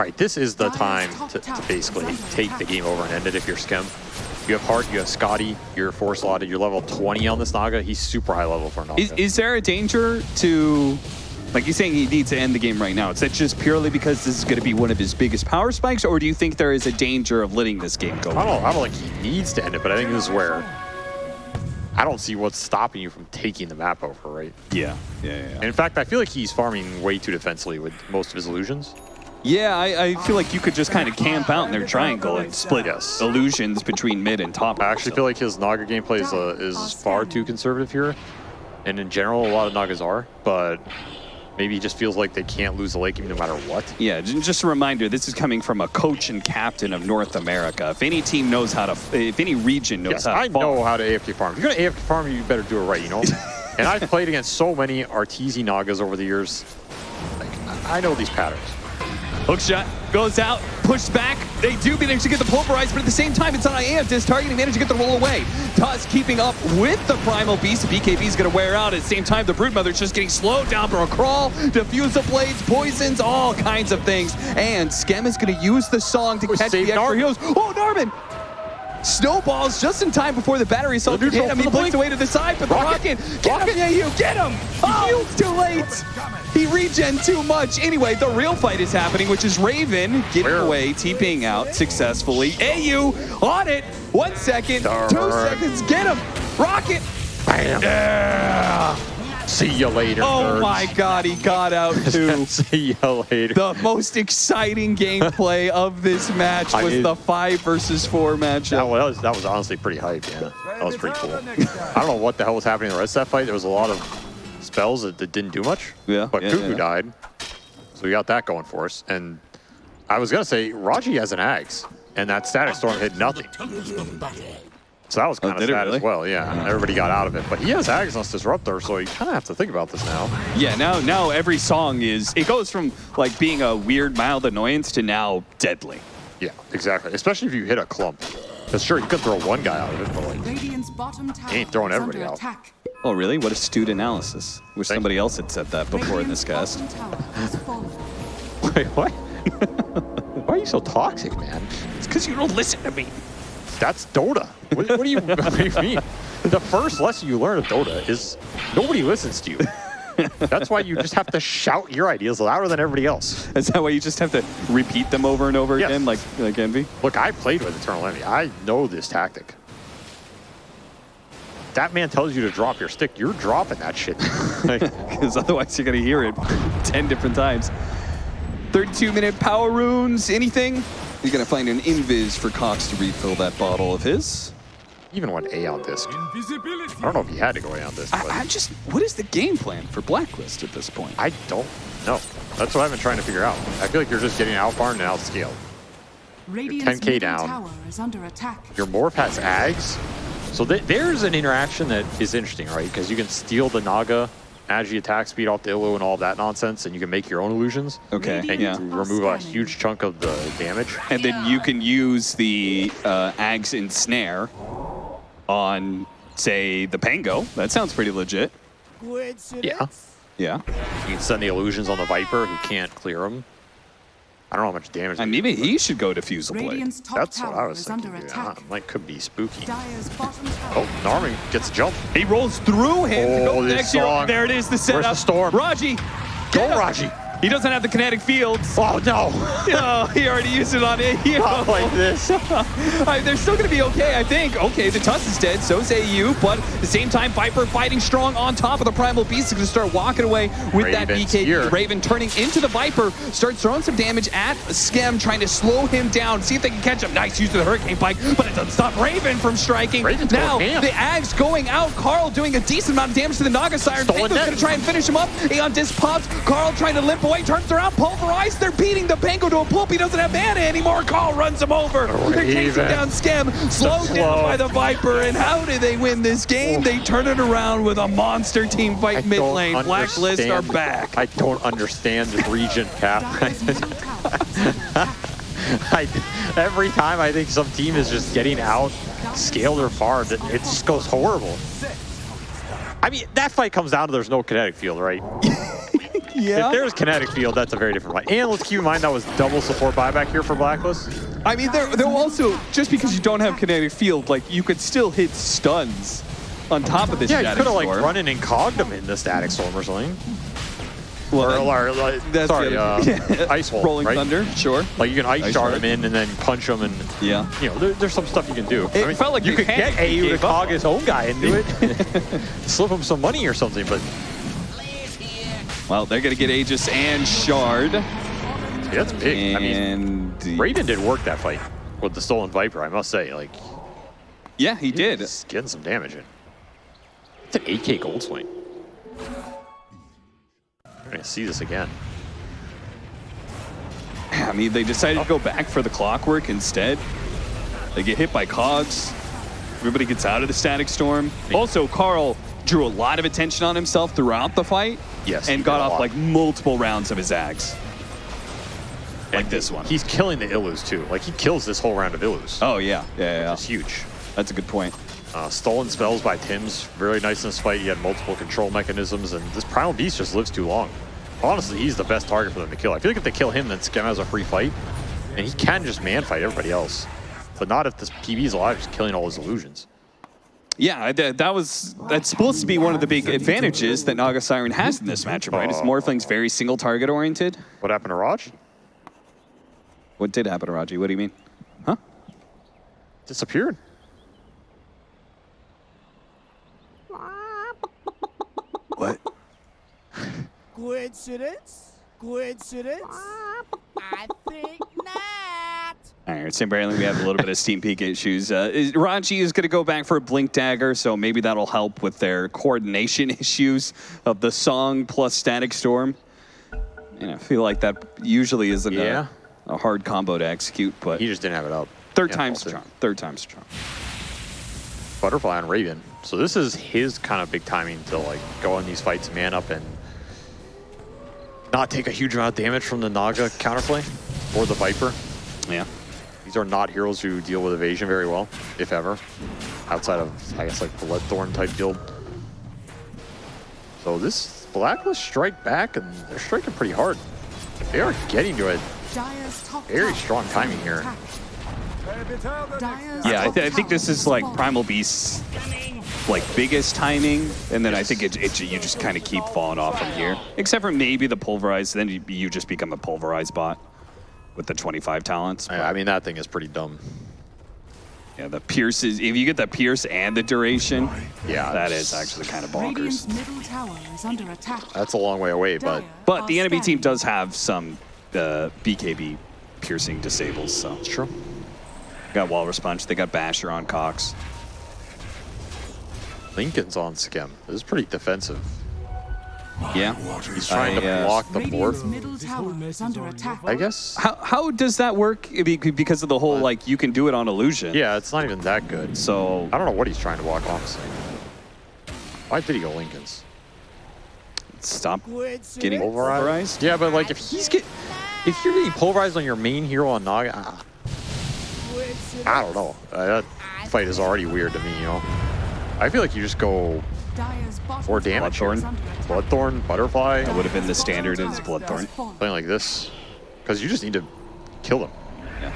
All right, this is the time to, to basically take the game over and end it if you're Skem. You have Heart, you have Skadi, you're four slotted, you're level 20 on this Naga. He's super high level for Naga. Is, is there a danger to, like you're saying, he needs to end the game right now? Is that just purely because this is going to be one of his biggest power spikes, or do you think there is a danger of letting this game go? I don't, I don't think he needs to end it, but I think this is where I don't see what's stopping you from taking the map over, right? Yeah, yeah, yeah. And in fact, I feel like he's farming way too defensively with most of his illusions. Yeah, I, I feel like you could just kind of camp out in their triangle and split Yes. illusions between mid and top. I actually feel like his Naga gameplay is, uh, is far too conservative here. And in general, a lot of Nagas are, but maybe he just feels like they can't lose the late game no matter what. Yeah, just a reminder, this is coming from a coach and captain of North America. If any team knows how to, if any region knows Yes, how to I farm- know how to AFK farm. If you're going to AFK farm, you better do it right, you know? <laughs> and I've played against so many Arteezy Nagas over the years. Like, I I know these patterns. Hook shot goes out, pushed back. They do manage to get the pulverize, but at the same time, it's on Iantis. Targeting managed to get the roll away. Tusk keeping up with the Primal Beast. BKB is going to wear out. At the same time, the Broodmother's just getting slowed down for a crawl. Diffusal blades, poisons, all kinds of things. And Skem is going to use the song to Oh, catch the extra heals. Oh, Narman! Snowballs just in time before the battery The can hit him. He blinks away to the side, but the Rocket. rocket, get him, yeah, you get him! Oh, too late! He regen too much. Anyway, the real fight is happening, which is Raven getting Where? away, TPing out successfully. AU on it. One second, two seconds, get him! Rocket! Bam! Yeah! See you later, Oh nerds. my god, he got out <laughs> too. See you later. The most exciting gameplay <laughs> of this match I was mean- the five versus four matchup. That was, that was honestly pretty hype, yeah. That was pretty cool. I don't know what the hell was happening in the rest of that fight. There was a lot of spells that, that didn't do much. Yeah, But yeah, Cuckoo yeah. died. So we got that going for us. And I was going to say, Raji has an Ags. And that Static Storm hit nothing. So that was kind of Oh, did sad really? as well, yeah. Uh-huh. Everybody got out of it. But he has Agnes Disruptor, so you kind of have to think about this now. Yeah, now now every song is it goes from like being a weird mild annoyance to now deadly. Yeah, exactly. Especially if you hit a clump. Because sure, you could throw one guy out of it, but like, Radiant's bottom tower ain't throwing everybody out. attack. Oh really? What astute analysis. Wish Thank somebody else had said that before in this cast. bottom tower has fallen. <laughs> wait, what? <laughs> Why are you so toxic, man? It's because you don't listen to me. That's Dota. What, what, do you, <laughs> what do you mean? The first lesson you learn of Dota is nobody listens to you. That's why you just have to shout your ideas louder than everybody else. Is that why you just have to repeat them over and over Yes. again, like like Envy? Look, I played with Eternal Envy. I know this tactic. That man tells you to drop your stick, you're dropping that shit. <laughs> Because otherwise you're gonna hear it ten different times. 32 minute power runes. Anything? You're gonna find an invis for Cox to refill that bottle of his. even went Aeon Disk. I don't know if he had to go Aeon Disk, I, but I'm just. What is the game plan for Blacklist at this point? I don't know. That's what I've been trying to figure out. I feel like you're just getting outfarmed and outscaled. Radiant's 10K middle down. tower is under attack. Your Morph has Ags. So th there's an interaction that is interesting, right? Because you can steal the Naga Agi attack speed off the Illu and all that nonsense, and you can make your own illusions. Okay. And Yeah. you remove a huge chunk of the damage. And then you can use the uh, Ags and Snare on, say, the Pango. That sounds pretty legit. Yeah. Yeah. You can send the illusions on the Viper who can't clear them. I don't know how much damage. And they maybe he should go to Fusel Blade. That's what I was is thinking. under dude. attack. Like, could be spooky. Dire's bottom tower. Oh, Narmi gets a jump. He rolls through him Oh, this next hero. song. There it is, the setup. Where's the storm? Raji. Go, get him. Raji. He doesn't have the kinetic fields. Oh, no. <laughs> Oh, he already used it on hero. Not like this. <laughs> Right, they're still going to be okay, I think. Okay, the Tusk is dead, so's AU, but at the same time, Viper fighting strong on top of the Primal Beast is going to start walking away with that Raven's BK. here. Raven turning into the Viper, starts throwing some damage at Skem, trying to slow him down, see if they can catch him. Nice use of the Hurricane Pike, but it doesn't stop Raven from striking. Raven's now, the Ags going out, Karl doing a decent amount of damage to the Naga Siren. Net. going to try and finish him up. Aeon Disc pops, Karl trying to limp away, turns around, pulverized. They're beating the Pango to a pulp. He doesn't have mana anymore. Karl runs him over. They're chasing down Skem, slowed down flow. by the Viper. And how do they win this game? They turn it around with a monster team I fight mid don't lane. Blacklist are back. I don't understand this region, Cap. Dire's middle tower is under attack. I, every time I think some team is just getting out scaled or farmed, it, it just goes horrible. I mean, that fight comes down to there's no kinetic field, right? <laughs> Yeah. If there's kinetic field, that's a very different fight. And let's keep in mind that was double support buyback here for Blacklist. I mean, there, there also, just because you don't have kinetic field, like, you could still hit stuns on top of this Yeah, you could have like run an incognum in the static storm or something. Well, Or, or, like, that's sorry, uh, <laughs> ice hole, Rolling right? Thunder, sure. Like you can ice, Ice shard him in and then punch him and Yeah. you know there, there's some stuff you can do. It felt like you could get AU to cog his own guy into it, <laughs> slip him some money or something. But Well, they're going to get Aegis and Shard. yeah, that's big. I mean, And Raven did work that fight with the stolen Viper. I must say, like yeah, he did. he's getting some damage in. It's an 8k gold swing. We're gonna see this again. <clears throat> I mean, they decided to go back for the clockwork instead. They get hit by cogs. Everybody gets out of the static storm. Also, Karl drew a lot of attention on himself throughout the fight. Yes, And got off like multiple rounds of his axe. Like this one. He's killing the Illus too. Like he kills this whole round of Illus. Oh, yeah. Yeah, yeah, It's yeah. huge. That's a good point. Uh, stolen spells by Tim's, very nice in this fight. He had multiple control mechanisms, and this Primal Beast just lives too long. Honestly, he's the best target for them to kill. I feel like if they kill him, then Skem has a free fight, and he can just man fight everybody else. But not if this PB is alive, just killing all his illusions. Yeah, that, that was that's supposed to be one of the big advantages that Naga Siren has in this matchup, right? Is Morphling's very single target oriented. What happened to Raj? What did happen to Raji? What do you mean? Huh? Disappeared. What? Coincidence? Coincidence? I think not. All right, Sam Brandley, we have a little bit of Steam Peak issues. Uh, is- Raji is going to go back for a Blink Dagger, so maybe that'll help with their coordination <laughs> issues of the song plus Static Storm. And I feel like that usually isn't Yeah. a, a hard combo to execute, but He just didn't have it up. third time's fault charm. Third time's charm. Butterfly on Raven. So this is his kind of big timing to like go in these fights, man up, and not take a huge amount of damage from the Naga counterplay or the Viper. Yeah. These are not heroes who deal with evasion very well, if ever, outside of, I guess, like Bloodthorn type build. So this Blacklist strike back, and they're striking pretty hard. They are getting to it. Very strong timing here. Yeah, I, th- I think this is like Primal Beast's like biggest timing, and then I think it, it you just kind of keep falling off from here. Except for maybe the pulverized, then you, you just become a pulverized bot with the 25 talents. I I mean, that thing is pretty dumb. Yeah, the pierce is if you get the pierce and the duration, Yeah, that is actually kind of bonkers. middle tower is under attack. That's a long way away, but But the enemy team does have some uh, BKB piercing disables, so it's true. got Walrus Punch, they got Basher on Cox. Linken's on Skem. This is pretty defensive. Yeah. He's trying I, to uh, block the Radiant's board. middle tower is under attack. I guess. How, how does that work? Because of the whole like you can do it on illusion. Yeah, it's not even that good. So I don't know what he's trying to block, honestly. Why did he go Linken's? stop getting Pulverized? pulverized. Yeah, but like if he's get, if you're getting pulverized on your main hero on Naga, I don't know. Uh, that fight is already weird to me, you know. I feel like you just go Dyer's bottom more tower damage. is under attack. Bloodthorn, Butterfly, That would have been the standard bottom as tower Bloodthorn. has fallen. playing like this, because you just need to kill them, Yeah.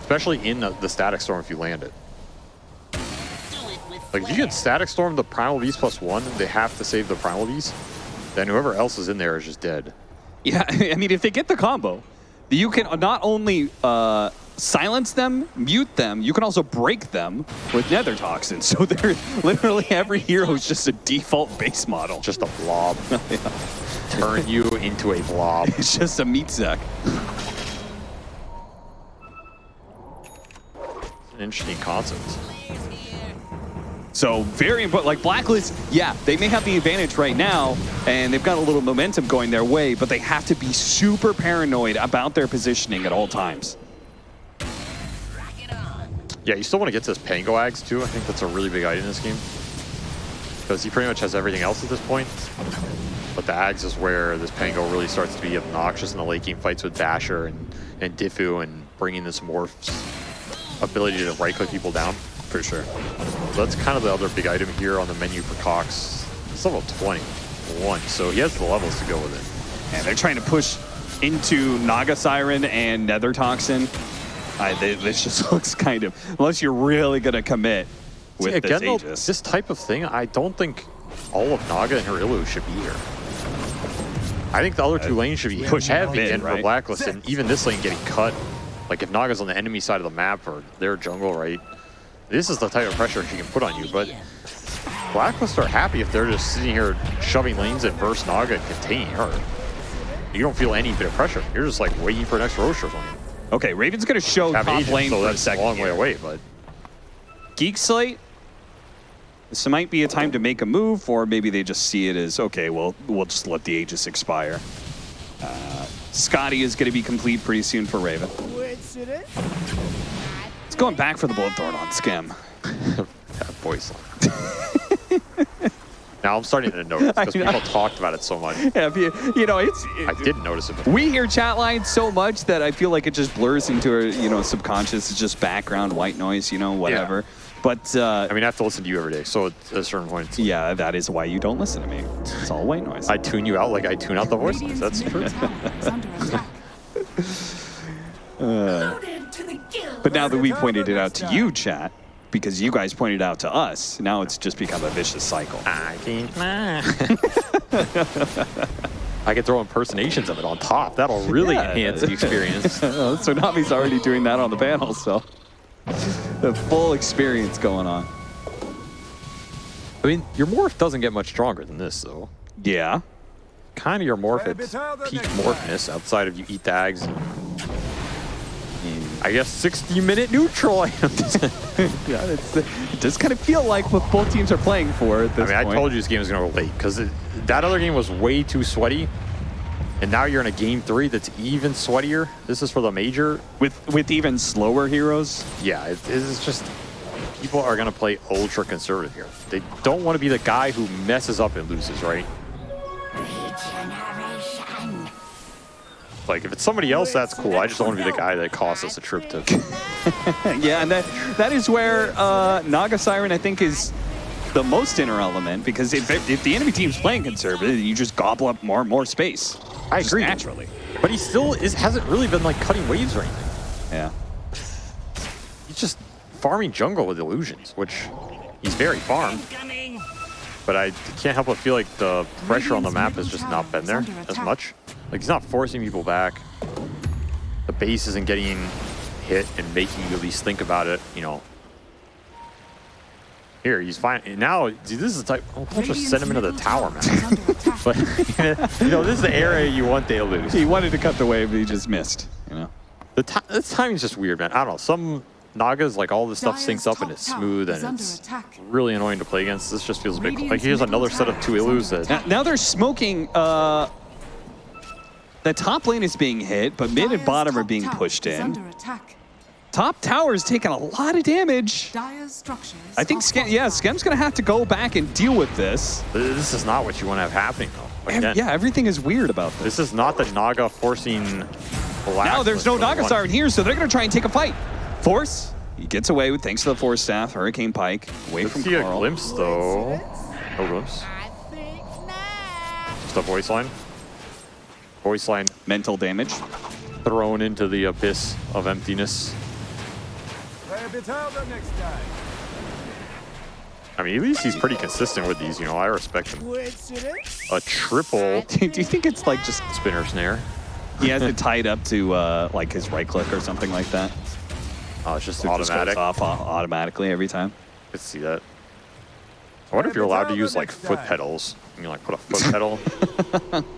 especially in the, the Static Storm if you land it. Like if you get Static Storm the Primal Beast plus one, they have to save the Primal Beast. Then whoever else is in there is just dead. Yeah, <laughs> I mean, if they get the combo, you can not only uh, silence them, mute them, you can also break them with Nether Toxins. <laughs> So they're literally every hero is just a default base model. Just a blob. <laughs> Turn you into a blob. <laughs> It's just a meat sack. It's An interesting concept. So very important. Like Blacklist, yeah, they may have the advantage right now, and they've got a little momentum going their way, but they have to be super paranoid about their positioning at all times. Yeah, you still want to get to this Pango Ags too. I think that's a really big item in this game. Because he pretty much has everything else at this point. But the Ags is where this Pango really starts to be obnoxious in the late game fights with Basher and, and Diffu and bringing this Morph's ability to right click people down. For sure. So that's kind of the other big item here on the menu for Cox. He's level 21, so he has the levels to go with it. And they're trying to push into Naga Siren and Nether Toxin. I, this just <laughs> looks kind of, unless you're really going to commit with See, this again, though, Aegis. this type of thing, I don't think all of Naga and Harilu should be here. I think the other two lanes should be push heavy mid, in for? Blacklist, and even this lane getting cut. Like if Naga's on the enemy side of the map or their jungle, right? This is the type of pressure she can put on you, but Blacklist are happy if they're just sitting here shoving lanes at verse Naga and containing her. You don't feel any bit of pressure. You're just like waiting for an extra Rosh or something. Okay, Raven's going to show Have top Aegis, lane so for a that's a second. long way away, but Geek Slate. This might be a time to make a move, or maybe they just see it as okay. Well, we'll just let the Aegis expire. Uh, Skadi is going to be complete pretty soon for Raven. It's going back for the Bloodthorn on Skem. <laughs> that voice line. <laughs> now I'm starting to notice <laughs> because people talked about it so much. <laughs> Yeah, you, you know, it's. I didn't notice it before. We hear chat lines so much that I feel like it just blurs into our, you know, subconscious. It's just background white noise, you know, whatever. Yeah. But uh, I mean, I have to listen to you every day, so at a certain point, it's- yeah, that is why you don't listen to me. It's all white noise. I tune you out like I tune out the voice lines. That's true. tower is under <laughs> attack. But now that we pointed it out to you, chat, because you guys pointed out to us, now it's just become a vicious cycle. I can't. <laughs> I can throw impersonations of it on top. That'll really Yeah. enhance the experience. <laughs> So Nami's already doing that on the panel, so <laughs> the full experience going on. I mean, your morph doesn't get much stronger than this, though. Yeah. Kind of your morph at peak morphness outside of you eat the Ags. I guess 60 minute neutral <laughs> items. <laughs> Yeah, it's, it does kind of feel like what both teams are playing for at this I mean, I told you this game was going to go late because that other game was way too sweaty. And now you're in a game three that's even sweatier. This is for the major. with with even slower heroes. Yeah, it, it's just people are going to play ultra conservative here. They don't want to be the guy who messes up and loses, right? Like, if it's somebody else, that's cool. I just don't want to be the guy that costs us a trip to. <laughs> yeah, and that that is where uh, Naga Siren I think is the most inner element because if if the enemy team's playing conservative, you just gobble up more and more space. I agree. naturally. But he still is hasn't really been like cutting waves or anything. Yeah. He's just farming jungle with illusions, which he's very farmed. But I can't help but feel like the pressure on the map has just not been there as much. Like he's not forcing people back. The base isn't getting hit and making you at least think about it, you know. Here, he's fine. and Now, see, this is the type. Oh, don't just send him into the tower, man. <laughs> But, <laughs> you know, this is the area you want they to lose. He wanted to cut the wave, but he just missed. You know. The ti this timing's just weird, man. I don't know. Some Nagas, like all this stuff Dire's syncs up and it's smooth and it's attack. really annoying to play against. This just feels a bit like here's another set of two is under Ilus that. Now, now they're smoking. Uh, the top lane is being hit, but mid and bottom are being pushed in. Top tower is taking a lot of damage. I think are Skem, yeah. Skem's gonna have to go back and deal with this. this is not what you want to have happening though. Again, yeah, everything is weird about this. this is not the Naga forcing black. Now there's no Naga Siren here, so they're gonna try and take a fight. Force, he gets away with thanks to the Force staff, Hurricane Pike, away Let's from see a glimpse though. No glimpse. Think not. Just a voice line. Voice line Mental damage. thrown into the abyss of emptiness. Play a bit harder next time. I mean, at least he's pretty consistent with these. You know, I respect him. A triple <laughs> Do you think it's like just spinner snare. he has it tied up to uh, like his right click or something like that? Oh, it's just So it just automatic. off automatically every time. Could see that. I wonder if you're allowed to use like foot pedals. You can like put a foot pedal,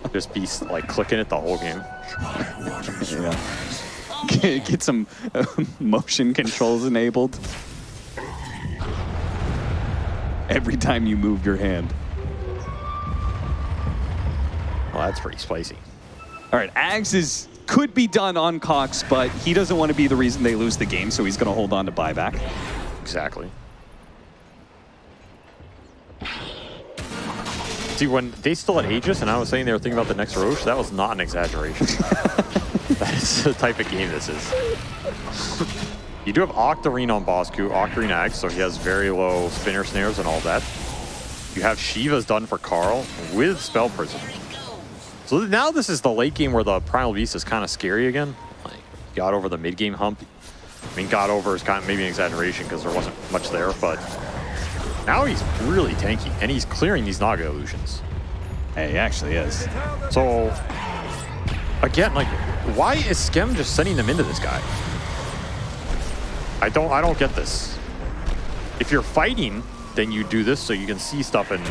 <laughs> just be like clicking it the whole game. Yeah. Get <laughs> get some uh, <laughs> motion controls enabled. Every time you move your hand. Well, that's pretty spicy. All right, Ags is could be done on Cox, but he doesn't want to be the reason they lose the game, so he's going to hold on to buyback. Exactly. See, when they still had Aegis and I was saying they were thinking about the next Rosh, that was not an exaggeration. <laughs> that is the type of game this is. You do have Octarine on Bosku, Octarine Ags, so he has very low spinner snares and all that. You have Shiva's done for Karl with Spell Prison. So now this is the late game where the Primal Beast is kind of scary again. Like, got over the mid game hump. I mean, got over is kind of maybe an exaggeration because there wasn't much there, but now he's really tanky and he's clearing these Naga illusions. Hey, he actually is. So again, like, why is Skem just sending them into this guy? I don't I don't get this. If you're fighting, then you do this so you can see stuff in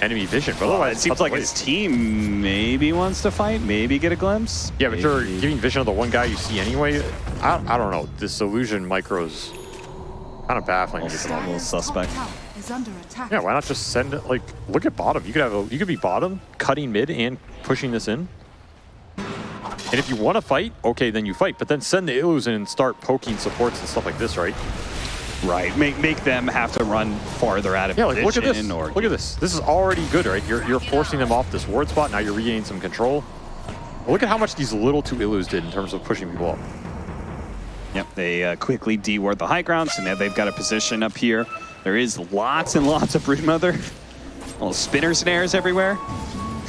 enemy vision. But Well, otherwise, it seems like his team maybe wants to fight, maybe get a glimpse. Yeah, but you're giving vision of the one guy you see anyway. I, I don't know. This illusion micro's kind of baffling. to a little suspect. tower is under attack. Yeah, why not just send it? Like, look at bottom. You could have a, you could be bottom, cutting mid, and pushing this in. And if you want to fight, okay, then you fight. But then send the illusion and start poking supports and stuff like this, right? Right, make make them have to run farther out of Yeah, like look at this. Or Look at this. This is already good, right? You're you're forcing them off this ward spot. Now you're regaining some control. Look at how much these little two illus did in terms of pushing people up. Yep, they uh, quickly deward the high ground, so now they've got a position up here. There is lots and lots of Broodmother. Little spinner snares everywhere.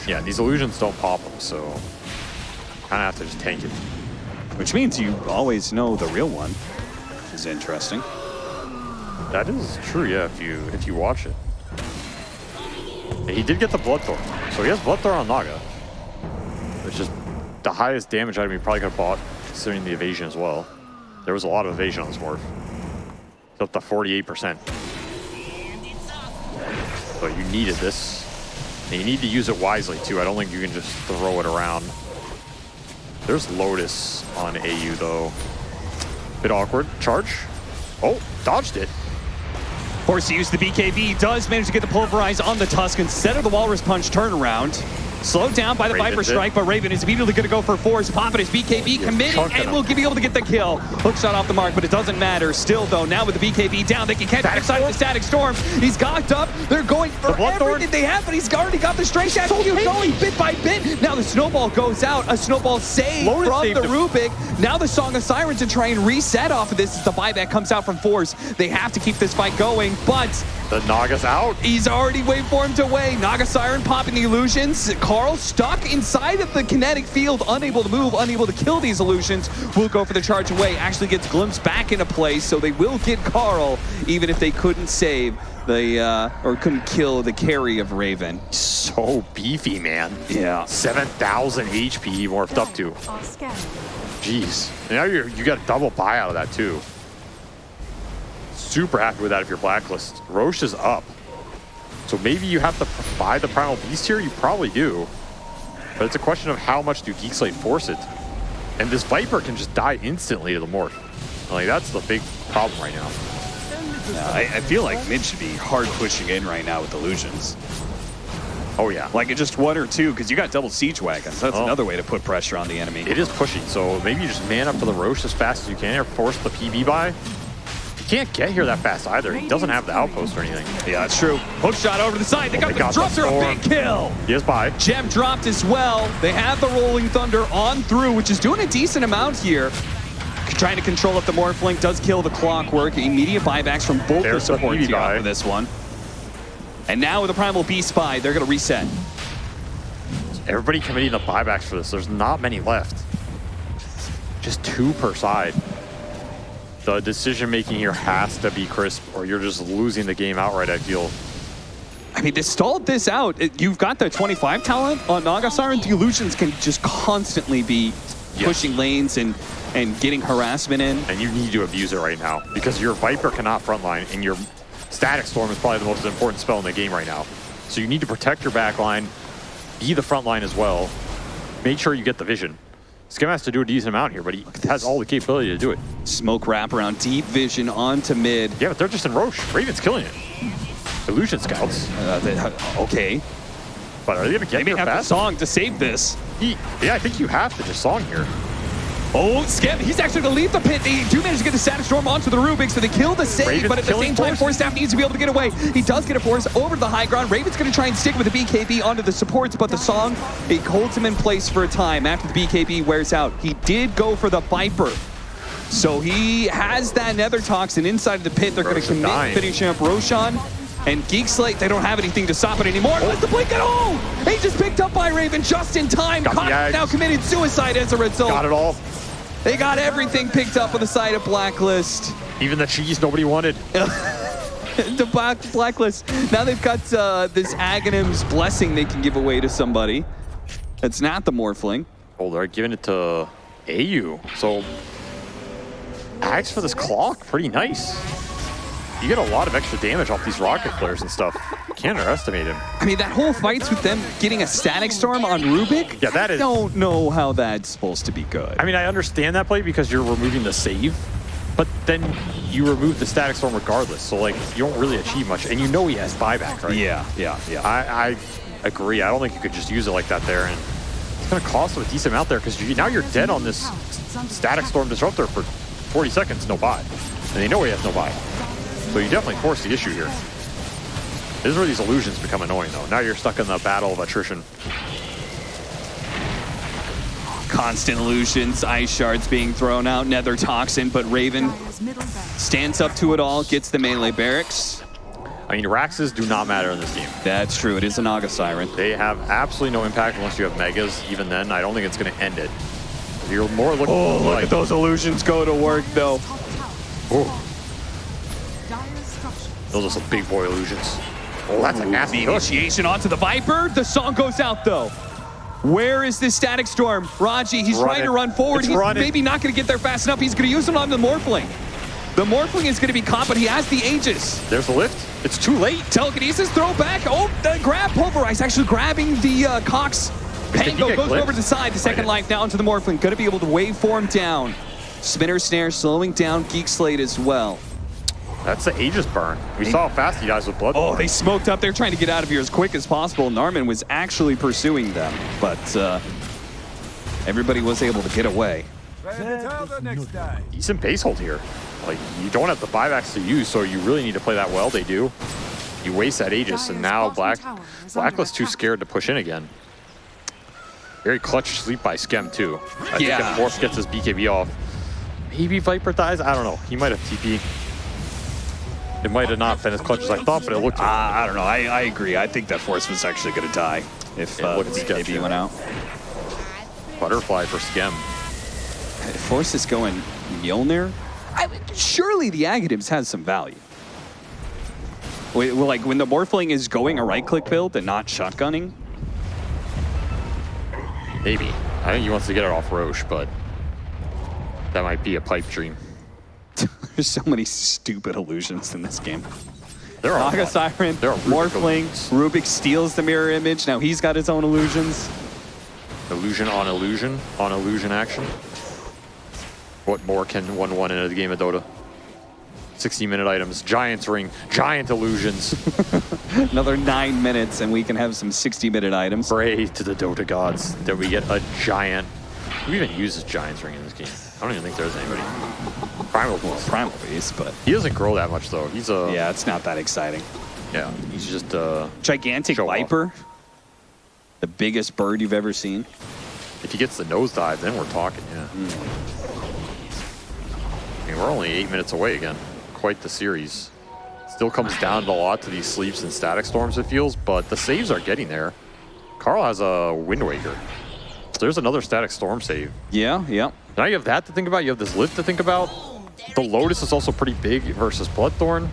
Yeah, these illusions don't pop them, so kind of have to just tank it. Which means you always know the real one. Which is interesting. That is true, yeah, if you if you watch it. And he did get the Bloodthorn. So he has Bloodthorn on Naga. It's just the highest damage item he probably could have bought, considering the evasion as well. There was a lot of evasion on this morph. It's up to 48%. So you needed this. And you need to use it wisely too. I don't think you can just throw it around. There's Lotus on AU though. Bit awkward. Charge. Oh, dodged it. Forced to use the BKB, does manage to get the pulverize on the Tusk instead of the Walrus Punch turnaround. Slowed down by the Raven Viper did. Strike, but Raven is immediately going to go for force. Popping his BKB, committing, and him. will be able to get the kill. Hook shot off the mark, but it doesn't matter. Still, though, now with the BKB down, they can catch Static the side of the Static Storm. He's gocked up. They're going for Bloodthorn. everything they have, but he's already got the Stray straight dash. He's going bit by bit. Now the Snowball goes out. A Snowball save Lotus from the him. Rubik. Now the Song of Sirens to try and reset off of this as the buyback comes out from Force. They have to keep this fight going, but The Naga's out. He's already waveformed away. Naga Siren popping the illusions. Karl stuck inside of the kinetic field, unable to move, unable to kill these illusions. Will go for the charge away. Actually gets glimpsed back into place, so they will get Karl, even if they couldn't save the uh, or couldn't kill the carry of Raven. So beefy, man. Yeah. 7,000 HP he morphed up to. Jeez. And now you're, you got a double buy out of that, too. Super happy with that if you're blacklist. Rosh is up. So maybe you have to buy the Primal Beast here? You probably do. But it's a question of how much do Geek Slate force it. And this Viper can just die instantly to the morph. Like, that's the big problem right now. Yeah, I, I feel like mid should be hard pushing in right now with illusions. Oh, yeah. Like just one or two, because you got double siege wagons. That's Oh. another way to put pressure on the enemy. It is pushing, so maybe you just man up for the Rosh as fast as you can or force the PB by. Can't get here that fast either. He doesn't have the outpost or anything. Yeah, that's true. Hook shot over the side. They got They the got the a big kill. He is by. Gem dropped as well. They have the Rolling Thunder on through, which is doing a decent amount here. Trying to control up the Morphling does kill the Clockwork. Immediate buybacks from both There's the the supports here buy. for this one. And now with the Primal Beast Spy, they're going to reset. Everybody committing the buybacks for this. There's not many left. Just two per side. The decision making here has to be crisp, or you're just losing the game outright. I feel. I mean, they stalled this out. It- You've got the 25 talent on Naga Siren. The Illusions can just constantly be Yes. pushing lanes and, and getting harassment in. and you need to abuse it right now because your Viper cannot frontline, and your Static Storm is probably the most important spell in the game right now. So you need to protect your backline, be the frontline as well. Make sure you get the vision. Skem has to do a decent amount here, but he has all the capability to do it. Smoke wrap around deep vision onto mid. Yeah, but they're just in Rosh. Raven's killing it. Illusion Scouts. Uh, they- okay. But are they gonna get They may have the song to save this. He- yeah, I think you have to just song here. Oh, Skip, he's actually going to leave the pit. They do manage to get the Static Storm onto the Rubik, so they kill the save, Raven's but at the same time, Force. Staff needs to be able to get away. He does get a Force over to the high ground. Raven's going to try and stick with the BKB onto the supports, but the song, it holds him in place for a time after the BKB wears out. He did go for the Viper. So he has that Nether Toxin inside of the pit. They're going to commit dying. finishing up Roshan. And Geek Slate, they don't have anything to stop it anymore. Oh. What's the blink at all? He just picked up by Raven just in time. Got the now committed suicide as a result. Got it all. They got everything picked up on the side of Blacklist. Even the cheese nobody wanted. <laughs> the black Blacklist. Now they've got uh, this Aghanim's blessing they can give away to somebody. That's not the Morphling. Oh, they're giving it to AU. So, Ags for this clock, pretty nice. You get a lot of extra damage off these rocket flares and stuff. Can't underestimate him. I mean, that whole fight's with them getting a static storm on Rubik. Yeah, that is... I don't know how that's supposed to be good. I mean, I understand that play because you're removing the save, but then you remove the static storm regardless. So, like, you don't really achieve much. And you know he has buyback, right? yeah, yeah, yeah. I, I agree. I don't think you could just use it like that there. And it's going to cost them a decent amount there because you, now you're dead on this static storm disruptor for 40 seconds, no buy. And they know he has no buy. So you definitely force the issue here. This is where these illusions become annoying, though. Now you're stuck in the battle of attrition. Constant illusions, ice shards being thrown out, nether toxin, but Raven Dire's middle barracks. stands up to it all, gets the melee barracks. I mean, Raxes do not matter in this game. That's true. It is a Naga Siren. They have absolutely no impact unless you have Megas. Even then, I don't think it's going to end it. You're more looking Oh, look like, at those illusions go to work, though. Those are some big boy illusions. Oh, that's a nasty The initiation onto the Viper. The song goes out, though. Where is this static storm? Raji, he's trying to run forward. It's he's running. maybe not going to get there fast enough. He's going to use it on the Morphling. The Morphling is going to be caught, but he has the Aegis. There's the lift. It's too late. Telekinesis, throw back. Oh, the grab. Pulverize actually grabbing the uh, Cox. Pango goes clipped? over to the side. The second Right. life down to the Morphling. Going to be able to waveform down. Spinner Snare slowing down Geek Slate as well. That's the Aegis burn. We saw how fast he dies with blood. Oh, they smoked up. They're trying to get out of here as quick as possible. Narman was actually pursuing them, but uh, everybody was able to get away. Until the decent base hold here. Like, you don't have the buybacks to use, so you really need to play that well. They do. You waste that Aegis, and now bottom Black is Blacklist too scared to push in again. Very clutch sleep by Skem, too. I Yeah. think if Morph gets his BKB off, maybe Viper dies? I don't know. He might have TP. It might have not been as clutch as I thought, but it looked Uh, I don't know. I, I agree. I think that Force was actually going to die if It uh, looked the went out. butterfly for Skem. If Force is going Mjolnir, I, surely the Aghanims has some value. Wait, well, like when the Morphling is going a right-click build and not shotgunning, Maybe. I think he wants to get it off Rosh, but that might be a pipe dream. There's so many stupid illusions in this game. There are Naga. Siren, There are Morphling. Rubik steals the mirror image. Now he's got his own illusions. Illusion on illusion on illusion action. What more can 1-1 in a game of Dota? 60 minute items, Giants ring, giant illusions. <laughs> Another nine minutes, and we can have some 60-minute items. Pray to the Dota gods that we get a giant. Who even uses Giants ring in this game? I don't even think there's anybody. Primal Beast. Primal Beast, but He doesn't grow that much though. He's a yeah, it's not that exciting. yeah. He's just a Gigantic off. Viper, the biggest bird you've ever seen. if he gets the nosedive, then we're talking. Yeah. Hmm. I mean, we're only eight minutes away again. Quite the series. Still comes down a lot to these sleeps and static storms, it feels, but the saves are getting there. Karl has a Wind Waker. There's another static storm save. Yeah, yeah. Now you have that to think about. You have this lift to think about. The Lotus is also pretty big versus Bloodthorn.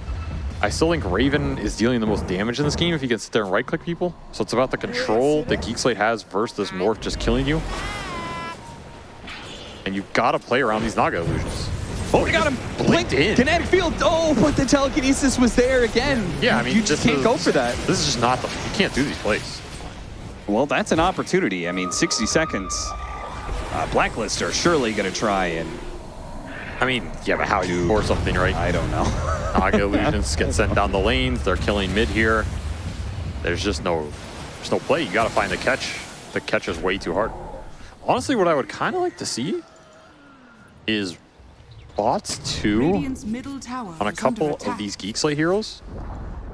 I still think Raven is dealing the most damage in this game if he can sit there and right-click people. So it's about the control that Geek Slate has versus this Morph just killing you. And you've got to play around these Naga illusions. Oh, we got him. blinked Blink, in. Kinetic field. Oh, but the telekinesis was there again. Yeah, I mean, you just can't is- go for that. This is just not the. You can't do these plays. Well, that's an opportunity. I mean, 60 seconds. Uh, Blacklist are surely going to try and I mean, yeah, but how you or something, right? I don't know. <laughs> Naga illusions get sent down the lanes. They're killing mid here. There's just no, there's no play. You got to find the catch. The catch is way too hard. Honestly, what I would kind of like to see is bots two Radiant's middle tower on a couple of these Geek Slate heroes,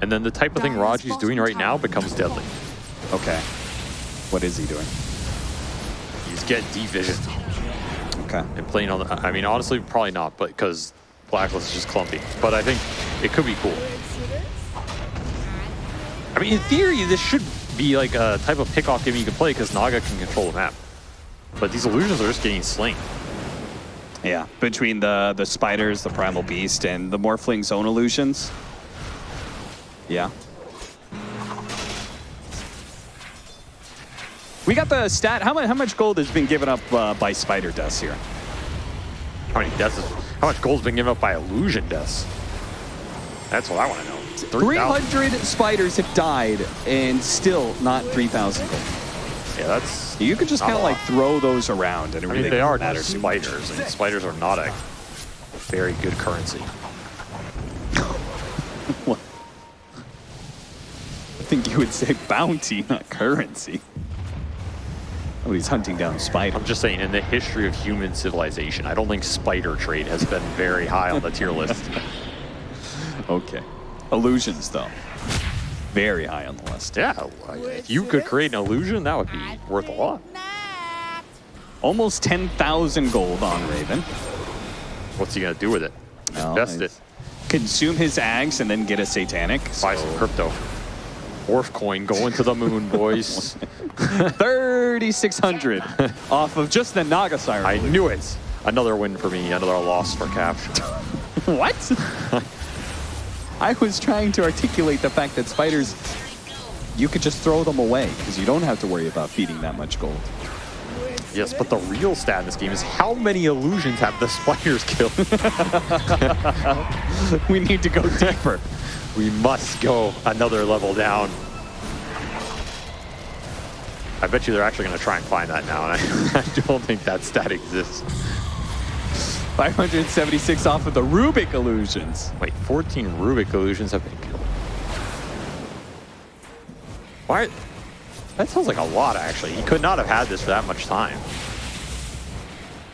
and then the type of thing Dire's Raji's doing right now becomes deadly. okay. What is he doing? He's getting deep vision Okay. and playing on the. I mean, honestly, probably not, but because Blacklist is just clumpy. But I think it could be cool. I mean, in theory, this should be like a type of pick-off game you can play because Naga can control the map. But these illusions are just getting slain. Yeah, between the the spiders, the primal beast, and the morphling zone illusions. Yeah. We got the stat. How much how much gold has been given up uh, by spider deaths here? How many deaths? Is, how much gold's been given up by illusion deaths? That's what I want to know. 3,000. 300 spiders have died and still not 3,000 gold. Yeah, that's. You could just kind of like throw those around and it I really mean, they are matter just too much. spiders, and spiders are not a very good currency. <laughs> I think you would say bounty, not currency. He's hunting down spiders. I'm just saying, in the history of human civilization, I don't think spider trade has been very high on the tier list. <laughs> Okay. Illusions, though. Very high on the list. Yeah, if you could create an illusion, that would be worth a lot. Almost 10,000 gold on Raven. What's he gonna do with it? Well, Invest it. Consume his ags and then get a satanic. Buy some crypto. Orf coin going to the moon, boys. <laughs> 3,600 off of just the Naga Siren. I knew it. Another win for me, another loss for Capture. <laughs> What? <laughs> I was trying to articulate the fact that spiders, you could just throw them away because you don't have to worry about feeding that much gold. yes, but the real stat in this game is how many illusions have the spiders killed? we need to go deeper. We must go another level down. I bet you they're actually going to try and find that now, and I, <laughs> I don't think that stat exists. 576 off of the Rubik illusions. Wait, 14 Rubik illusions have been killed. Why? That sounds like a lot, actually. He could not have had this for that much time.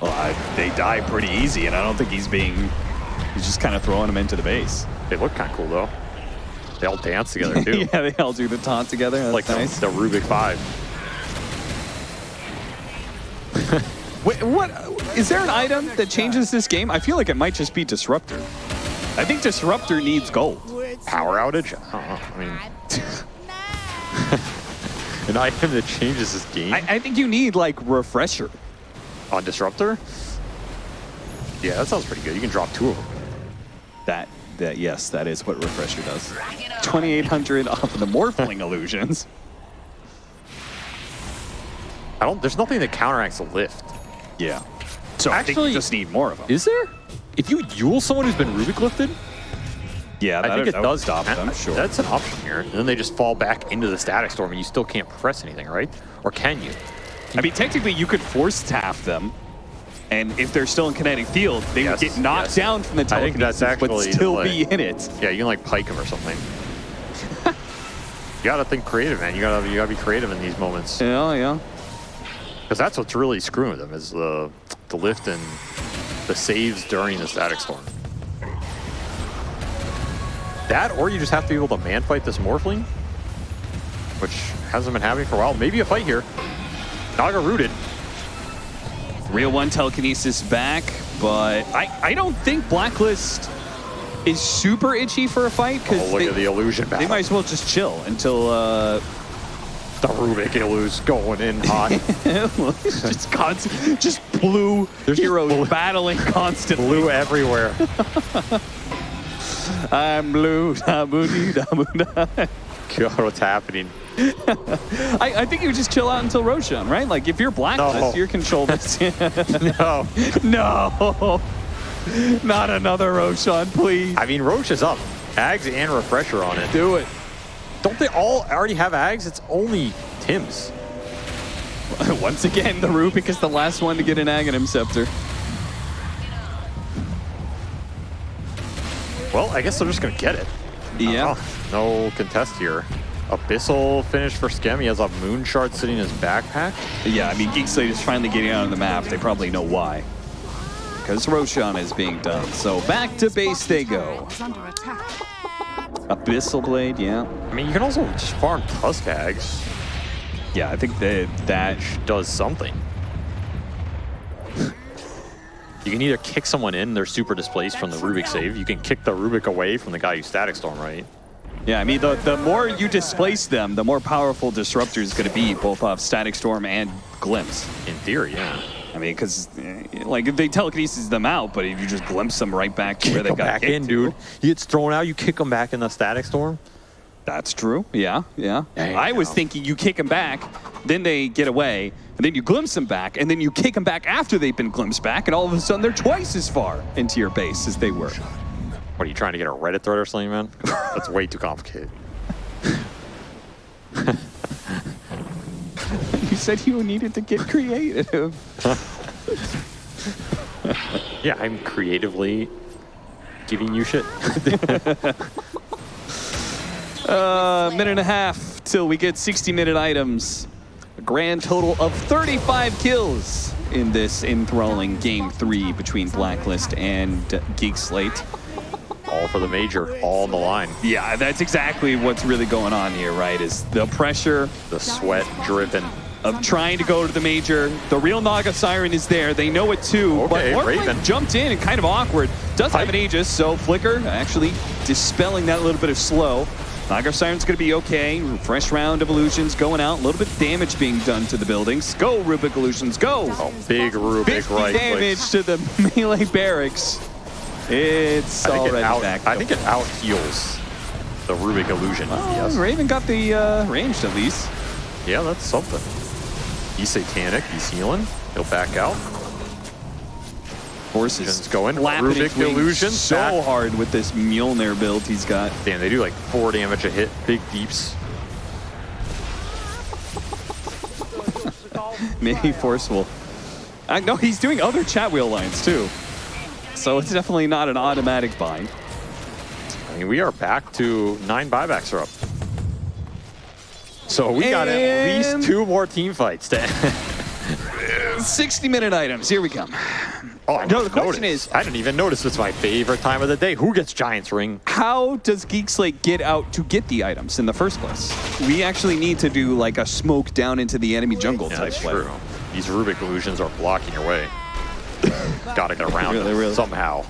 Well, I, they die pretty easy, and I don't think he's being. He's just kind of throwing them into the base. They look kind of cool, though. They all dance together, <laughs> too. yeah, they all do the taunt together. That's like the- nice. the, Rubik 5. <laughs> Wait, what? Is there an item that changes this game? I feel like it might just be Disruptor. I think Disruptor needs gold. Power outage? I. I mean, <laughs> an item that changes this game I, I think you need like Refresher. on Disruptor? Yeah, that sounds pretty good. You can drop two of them. That, that yes, that is what Refresher does. 2,800 off of the Morphling <laughs> illusions. I don't. There's nothing that counteracts the lift. Yeah. So I think Actually- you just need more of them. Is there? If you Eul someone who's been Rubik lifted, yeah, I think it that does stop count. them. Sure. That's an option here. And then they just fall back into the static storm, and you still can't press anything, right? Or can you? I mean, technically, you could force tap them, and if they're still in kinetic field, they Yes, would get knocked yes. down from the I think that's telekinesis, but still the be in it. Yeah, you can like pike him or something. you gotta think creative, man. You gotta you gotta be creative in these moments Yeah, yeah. because that's what's really screwing them is the the lift and the saves during the static storm. That, or you just have to be able to man fight this Morphling, which hasn't been happening for a while. Maybe a fight here. Naga rooted. Real one telekinesis back, but I, I don't think Blacklist is super itchy for a fight Oh, because look they, at the illusion battle. they might as well just chill until uh, the Rubik illus going in hot. <laughs> just constant, just blue There's heroes blue- battling constantly. Blue everywhere. <laughs> I'm blue. <laughs> da boo dee da boo da. God, what's happening? <laughs> I, I think you just chill out until Roshan, right? Like if you're Blacklist, No. you're control this. <laughs> <laughs> No. no, not another Roshan, please. I mean, Rosh is up. Ags and Refresher on it. Do it. Don't they all already have Ags? It's only Tim's. Once again, the Rubik is the last one to get an Aghanim Scepter. Well, I guess they're just going to get it. Yeah. Oh, no contest here. Abyssal finish for Skem. He has a moon shard sitting in his backpack. Yeah, I mean, Geek Slate is finally getting out on the map. They probably know why. Because Roshan is being done. So back to base they go. Is under attack. Abyssal Blade, yeah. I mean, you can also just farm Tusk Ags. Yeah, I think that that Does something. You can either kick someone in, they're super displaced from the Rubik save. You can kick the Rubik away from the guy who static storm, right? Yeah, I mean, the, the more you displace them, the more powerful Disruptor is going to be, both off Static Storm and Glimpse. In theory, yeah. I mean, because, eh, like, if they telekinesis them out, but if you just glimpse them right back to where they got back kicked in, to, dude. He gets thrown out, you kick him back in the static storm. That's true. Yeah, yeah. I was thinking you kick them back, then they get away, and then you glimpse them back, and then you kick them back after they've been glimpsed back, and all of a sudden they're twice as far into your base as they were. What are you trying to get a Reddit thread or something, man? That's way too complicated. <laughs> You said you needed to get creative. <laughs> Yeah, I'm creatively giving you shit. <laughs> A minute and a half till we get 60 minute items. A grand total of 35 kills in this enthralling game three between Blacklist and Geek Slate. all for the major, all on the line. Yeah, that's exactly what's really going on here, right? Is the pressure The sweat dripping. of trying to go to the major. The real Naga Siren is there. They know it too. Okay, but Raven. jumped in and kind of awkward. Does have an. Aegis, so Flicker actually dispelling that little bit of slow. Naga Siren's going to be okay. Fresh round of illusions going out. A little bit of damage being done to the buildings. Go, Rubik Illusions, go! Oh, big Rubik 50 right damage clicks. to the <laughs> melee barracks. It's already it out, back. I think it out heals the Rubik illusion. Oh, yes. Raven got the uh, ranged at least. Yeah, that's something. He's satanic. He's healing. He'll back out. Horse is Illusions going. Rubik illusion so back. hard with this Mjolnir build he's got. Damn, they do like four damage a hit. Big deeps. <laughs> Maybe forceful. Uh, I know he's doing other chat wheel lines too. So it's definitely not an automatic bind. I mean, we are back to nine buybacks are up. So we got at least two more team fights to <laughs> 60 minute items. Here we come. Oh, I No, the question notice. is- I didn't even notice it's my favorite time of the day. Who gets Giants Ring? How does Geek Slate get out to get the items in the first place? We actually need to do like a smoke down into the enemy jungle Yeah, type that's play. true. These Rubik illusions are blocking your way. <laughs> Gotta get around Really, them really. somehow.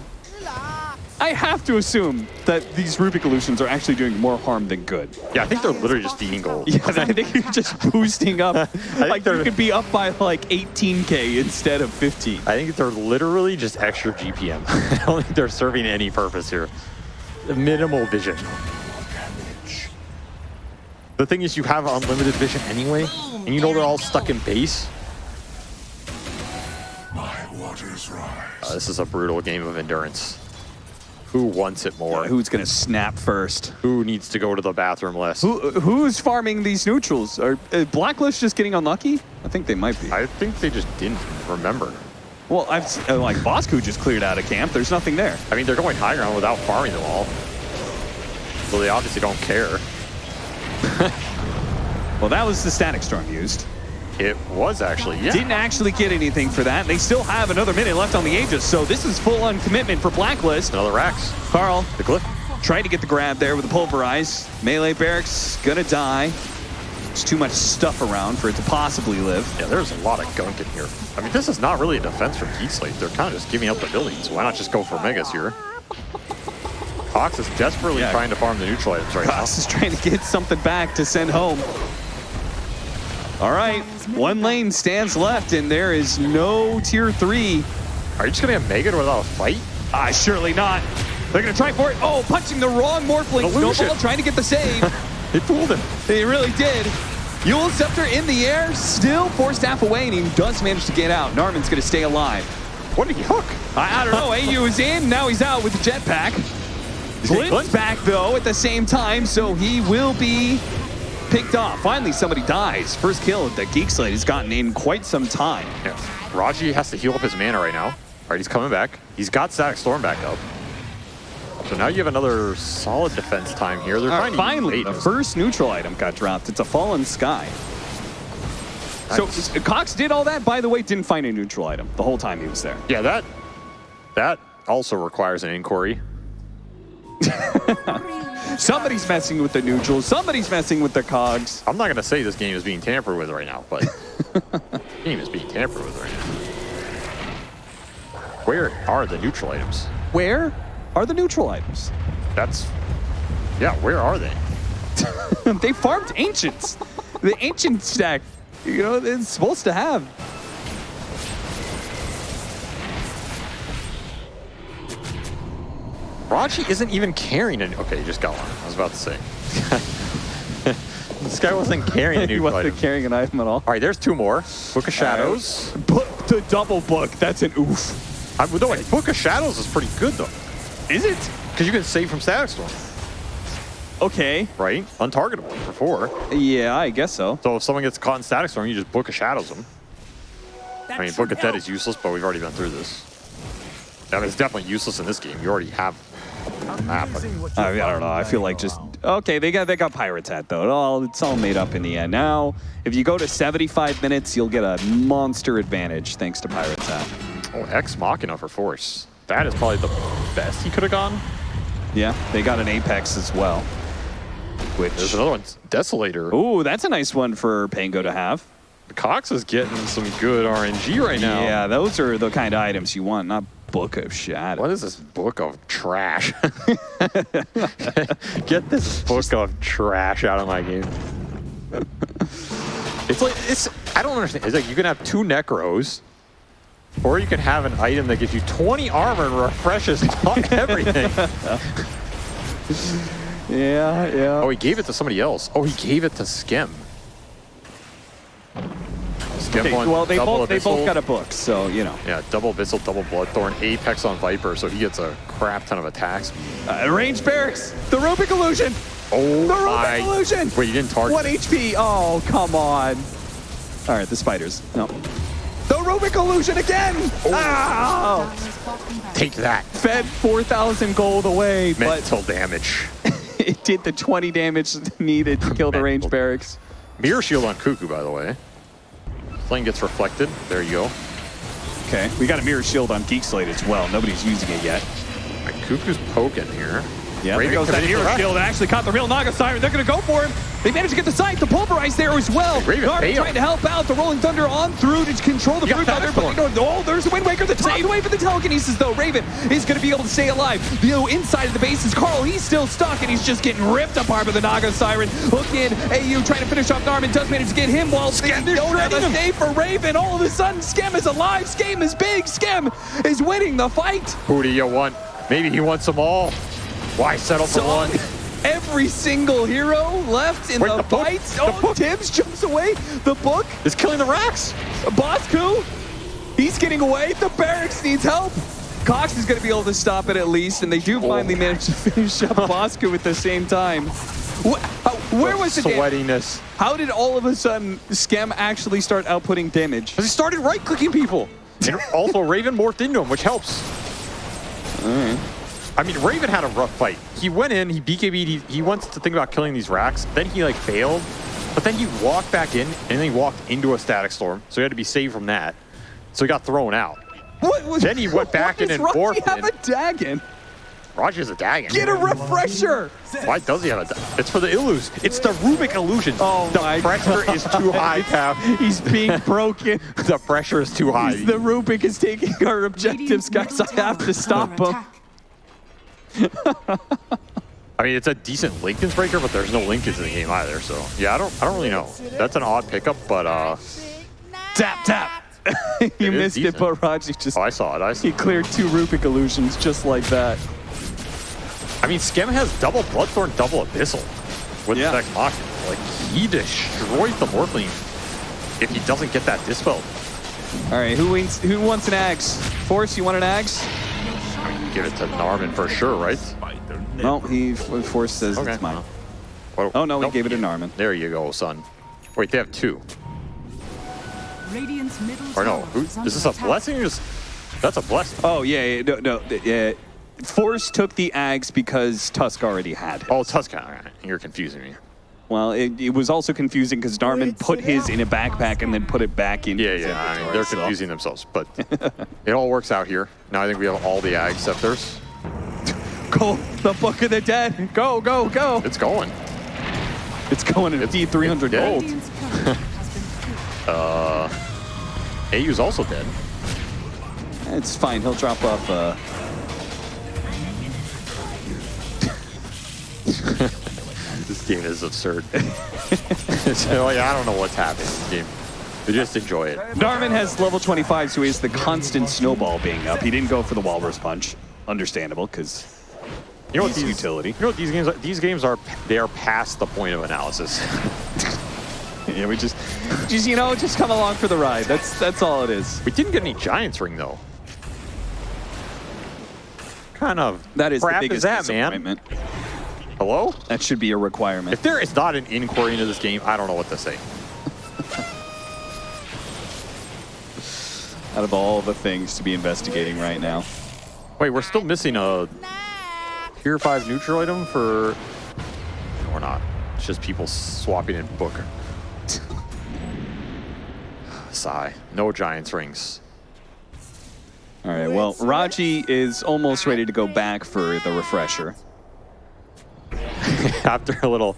I have to assume that these Rubik illusions are actually doing more harm than good. Yeah, I think they're literally just feeding gold. <laughs> Yeah, I think you're just boosting up. <laughs> like you they're- could be up by like 18k instead of 15. I think they're literally just extra GPM. <laughs> I don't think they're serving any purpose here. Minimal vision. The thing is, you have unlimited vision anyway, and you know they're all stuck in base. Uh, this is a brutal game of endurance. Who wants it more? Who's gonna snap first? Who needs to go to the bathroom less? Who who's farming these neutrals? Are uh, Blacklist just getting unlucky? I think they might be. I think they just didn't remember. well, I've uh, like Bosku just cleared out of camp. There's nothing there. I mean, they're going high ground without farming them all. So they obviously don't care. <laughs> Well, that was the static storm used. It was actually, yeah. Didn't actually get anything for that. They still have another minute left on the Aegis, so this is full on commitment for Blacklist. Another Rax. Karl The cliff. tried to get the grab there with the pulverize. Melee barracks gonna die. There's too much stuff around for it to possibly live. Yeah, there's a lot of gunk in here. I mean, this is not really a defense from Geek Slate. They're kind of just giving up the buildings. Why not just go for Megas here? Cox is desperately Yeah. trying to farm the neutral items right Cox is trying to get something back to send home. All right, one lane stands left, and there is no tier three. Are you just going to get Megan without a fight? Ah, surely not. They're gonna try for it. Oh, punching the wrong Morphling. Illusion. Snowball trying to get the save. <laughs> They fooled him. they really did. Eul Scepter in the air, still Force Staff away, and he does manage to get out. Narman's gonna stay alive. What did he hook? I, I don't know. AU is in. Now he's out with the jetpack. Glint's back though at the same time, so he will be picked off. Finally, somebody dies. First kill that Geek Slate has gotten in quite some time. Yeah. Raji has to heal up his mana right now. All right, he's coming back. He's got Static Storm back up. So now you have another solid defense time here. They're right, finally, the first neutral item got dropped. It's a fallen sky. So uh, Cox did all that. By the way, didn't find a neutral item the whole time he was there. Yeah, that that also requires an inquiry. <laughs> Somebody's messing with the neutrals. Somebody's messing with the cogs. I'm not going to say this game is being tampered with right now, but the <laughs> game is being tampered with right now. Where are the neutral items? Where are the neutral items? That's Yeah, where are they? <laughs> they farmed ancients. The ancient stack, you know, it's supposed to have. Raji isn't even carrying any. Okay, he just got one. I was about to say. <laughs> this guy wasn't carrying a <laughs> new he wasn't item. carrying an item at all. All right, there's two more. Book of uh, Shadows. Book the double book. That's an oof. I, no, wait, Book of Shadows is pretty good though, Is it? because you can save from Static Storm, Okay. right? Untargetable for four. Yeah, I guess so. So if someone gets caught in Static Storm, you just Book of Shadows them. That I mean, Book of Dead is useless, but we've already been through this. I mean, it's definitely useless in this game. You already have Ah, I, you mean, I don't know. I feel like just okay. They got they got Pirates hat though. It all it's all made up in the end. Now, if you go to 75 minutes, you'll get a monster advantage thanks to Pirates hat. Oh, Ex Machina for Force. That is probably the best he could have gone. Yeah, they got an Apex as well. Which There's another one, Desolator. Ooh, that's a nice one for Pango to have. Cox is getting some good RNG right now. Yeah, those are the kind of items you want, not Book of Shadow. What is this book of trash? <laughs> Get this <laughs> book of trash out of my game. It's like it's. I don't understand. It's like you can have two necros, or you can have an item that gives you 20 armor and refreshes <laughs> everything. Yeah, yeah. oh, he gave it to somebody else. Oh, he gave it to Skem. Okay, well, they both they both got a book, so you know. Yeah, double Abyssal, double Bloodthorn, Apex on Viper, so he gets a crap ton of attacks. Uh, range barracks, the Rubik illusion, Oh the my! Rubik illusion. Wait, you didn't target. One HP. Oh, come on. All right, the spiders. No. The Rubik illusion again. Ah! Dire's. Take that. Fed 4,000 gold away, but Mental damage. <laughs> it did the 20 damage needed to kill the range barracks. Mirror shield on Cuckoo, by the way. Flame gets reflected. There you go. Okay, we got a mirror shield on Geek Slate as well. Nobody's using it yet. Right, Cuckoo's poking here. Yeah, Raven there goes that hero shield. Actually caught the real Naga Siren. They're going to go for him. They managed to get the site to pulverize there as well. Raven trying to help out. The Rolling Thunder on through to control the Brute Thunder. But you know, oh, there's the Wind Waker. The take away for the telekinesis, though. Raven is going to be able to stay alive. You know, inside of the base is Karl. He's still stuck, and he's just getting ripped apart by the Naga Siren. Look in. AU trying to finish off Narman. Does manage to get him while they Skem, they're don't have a save for Raven. All of a sudden, Skem is alive. Skem is big. Skem is winning the fight. Who do you want? Maybe he wants them all. Why settle for So one? every single hero left in Wait, the, the fight. Oh, book? Tibbs jumps away. The book, is killing the racks. Bosku, he's getting away. The barracks needs help. Cox is going to be able to stop it at least, and they do Oh. finally manage to <laughs> finish up Bosku at the same time. How- uh, where was the damage? sweatiness? How did all of a sudden Skem actually start outputting damage? Because he started right-clicking people. <laughs> And also, Raven morphed into him, which helps. I mean, Raven had a rough fight. He went in, he BKB'd, he, he wants to think about killing these racks. Then he, like, failed. But then he walked back in, and then he walked into a static storm. So he had to be saved from that. So he got thrown out. What was, Then he went <laughs> back Why in does and Rocky warped have in. a Dagon? Roger's a dagon. Get a refresher. Why does he have a da- It's for the illus. It's the Rubik illusion. Oh the my pressure is too high, Cap. He's being <laughs> broken. The pressure is too high. the Rubik is taking our objectives, guys. I have to stop under him. Attack. <laughs> I mean, it's a decent Linken's breaker, but there's no Linken's in the game either. So yeah, I don't, I don't really know. That's an odd pickup, but uh, Tap, tap. <laughs> you It is missed it, decent. but Raji just oh, I saw it. I, he see. cleared two Rubik illusions just like that. I mean, Skem has double Bloodthorn, double Abyssal with Yeah. the Ex Machina. Like he destroys the Morphling if he doesn't get that dispel. All right, who wins? Who wants an axe? Force, you want an axe? I mean, you give it to Narman for sure, right? Spider No, he Force says Okay. it's mine. Well, Oh no, he gave it to Narman. There you go, son. Wait, they have two. Radiant's middle Or no, who, is is this a attack. blessing is that's a blessing? Oh yeah, yeah no, no, yeah. Force took the axe because Tusk already had it. Oh, Tuscan. All right, You're confusing me. Well, it, it was also confusing because Narman Wait, put his in a <laughs> backpack and then put it back in. Yeah, yeah. I mean, they're so- confusing themselves, but <laughs> it all works out here. Now I think we have all the Ag Scepters. <laughs> Go, the Book of the Dead. Go, go, go. It's going. It's going to D 300 it's dead. gold. Radiant's courier has been killed. AU's also dead. It's fine. He'll drop off. Uh... this game is absurd. <laughs> so, like, I don't know what's happening in this game. But just enjoy it. Darvin has level 25, so he has the constant snowball being up. He didn't go for the Walrus Punch. Understandable, because You know what He's these utility. You know what these games are? These games are they are past the point of analysis. <laughs> yeah, we just, just you know, just come along for the ride. That's that's all it is. we didn't get any Giants ring though. Kind of That is the biggest is that, man? Hello? That should be a requirement. If there is not an inquiry into this game, I don't know what to say. Out of all the things to be investigating right now. Wait, we're still missing a Tier 5 neutral item for... No, we're not. It's just people swapping in Booker. <sighs> Sigh. No Giants rings. All right, well, Raji is almost ready to go back for the refresher. <laughs> After a little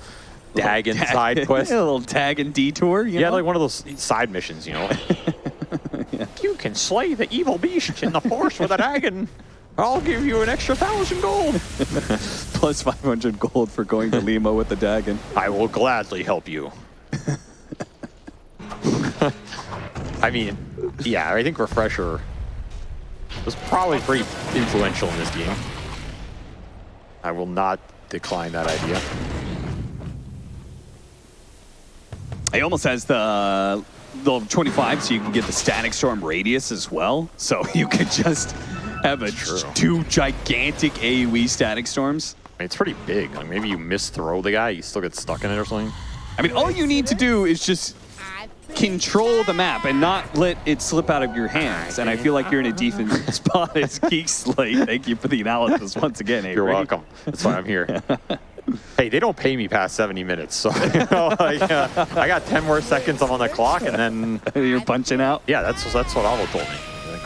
Dagon side quest. <laughs> a little Dagon detour, you Yeah, know? like one of those side missions, you know. <laughs> You can slay the evil beast in the forest with a dragon. I'll give you an extra thousand gold. Plus 500 gold for going to Lima with the Dagon. I will gladly help you. I mean, yeah, I think Refresher was probably pretty influential in this game. I will not decline that idea. He almost has the level 25, so you can get the static storm radius as well. So <laughs> you could just have a two gigantic AoE static storms. I mean, it's pretty big. Like maybe you misthrow the guy, you still get stuck in it or something. I mean, all you need to do is just control the map and not let it slip out of your hands. And I feel like you're in a defensive <laughs> spot as Geek Slate. Thank you for the analysis once again, Avery. You're welcome. That's why I'm here. <laughs> hey, they don't pay me past 70 minutes, so <laughs> you know, like, uh, I got 10 more seconds on the clock, and then You're punching out. yeah, that's that's what Avo told me.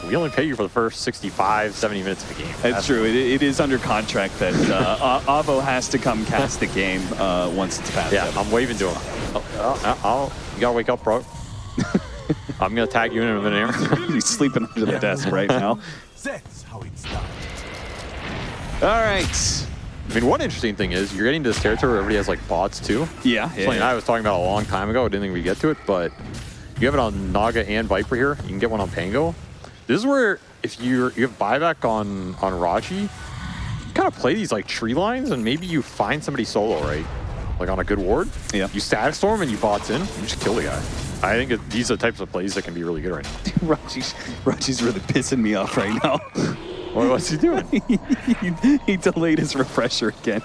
We only pay you for the first 65, 70 minutes of the game. That's true. It, it is under contract that uh, Avo has to come cast the game uh, once it's past. Yeah. I'm waving to him. Oh, oh, oh, you gotta wake up, bro. <laughs> I'm gonna tag you in a minute. <laughs> He's sleeping under the desk right now. <laughs> That's how it's done. All right. I mean, one interesting thing is you're getting to this territory where everybody has like bots too. Yeah. Something yeah, I was talking about a long time ago. I didn't think we'd get to it, but you have it on Naga and Viper here. You can get one on Pango. This is where if you're you have buyback on on Raji, you kind of play these like tree lines and maybe you find somebody solo right, like on a good ward. Yeah. You static storm and you bots in. You just kill the guy. I think it, these are the types of plays that can be really good right now. <laughs> Raji's, Raji's really pissing me off right now. <laughs> What, what's he doing? <laughs> he, he delayed his refresher again.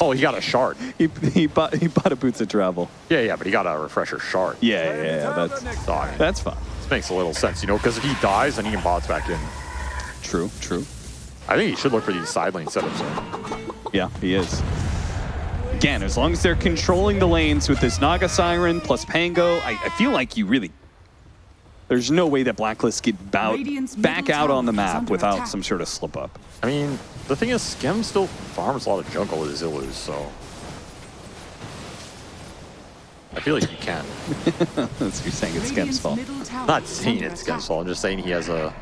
Oh, he got a shard. He, he bought he bought a boots of travel. Yeah, yeah, but he got a refresher shard. Yeah, yeah, yeah. That's So, I mean, that's fine. this makes a little sense, you know, because if he dies, then he can bots back in. True, true. I think he should look for these side lane setups. Though. Yeah, he is. Again, as long as they're controlling the lanes with this Naga Siren plus Pango, I, I feel like you really. There's no way that Blacklist get bout, back out on the map without attack. some sort of slip up. I mean, the thing is, Skem still farms a lot of jungle with his Illus, so. I feel like he can. <laughs> That's you're saying it's Skem's fault. Not saying it's Skem's fault, I'm just saying he has a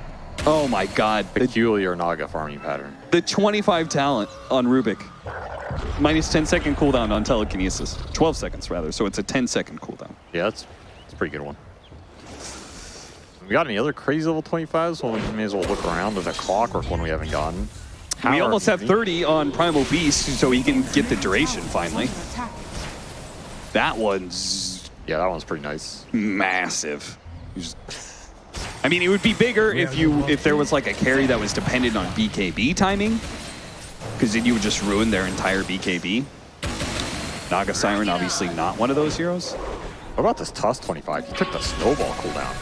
Oh my god. The, peculiar Naga farming pattern. the 25 talent on Rubik. Minus 10 second cooldown on telekinesis. 12 seconds rather, so it's a 10 second cooldown. Yeah, that's, that's a pretty good one. We got any other crazy level 25s? Well, we may as well look around. There's a clockwork one we haven't gotten. we almost have 30 on Primal Beast, so he can get the duration finally. That one's Yeah, that one's pretty nice. massive. Just- I mean, it would be bigger if you if there was like a carry that was dependent on BKB timing, because then you would just ruin their entire BKB. Naga Siren, obviously not one of those heroes. What about this Tusk 25? He took the snowball cooldown.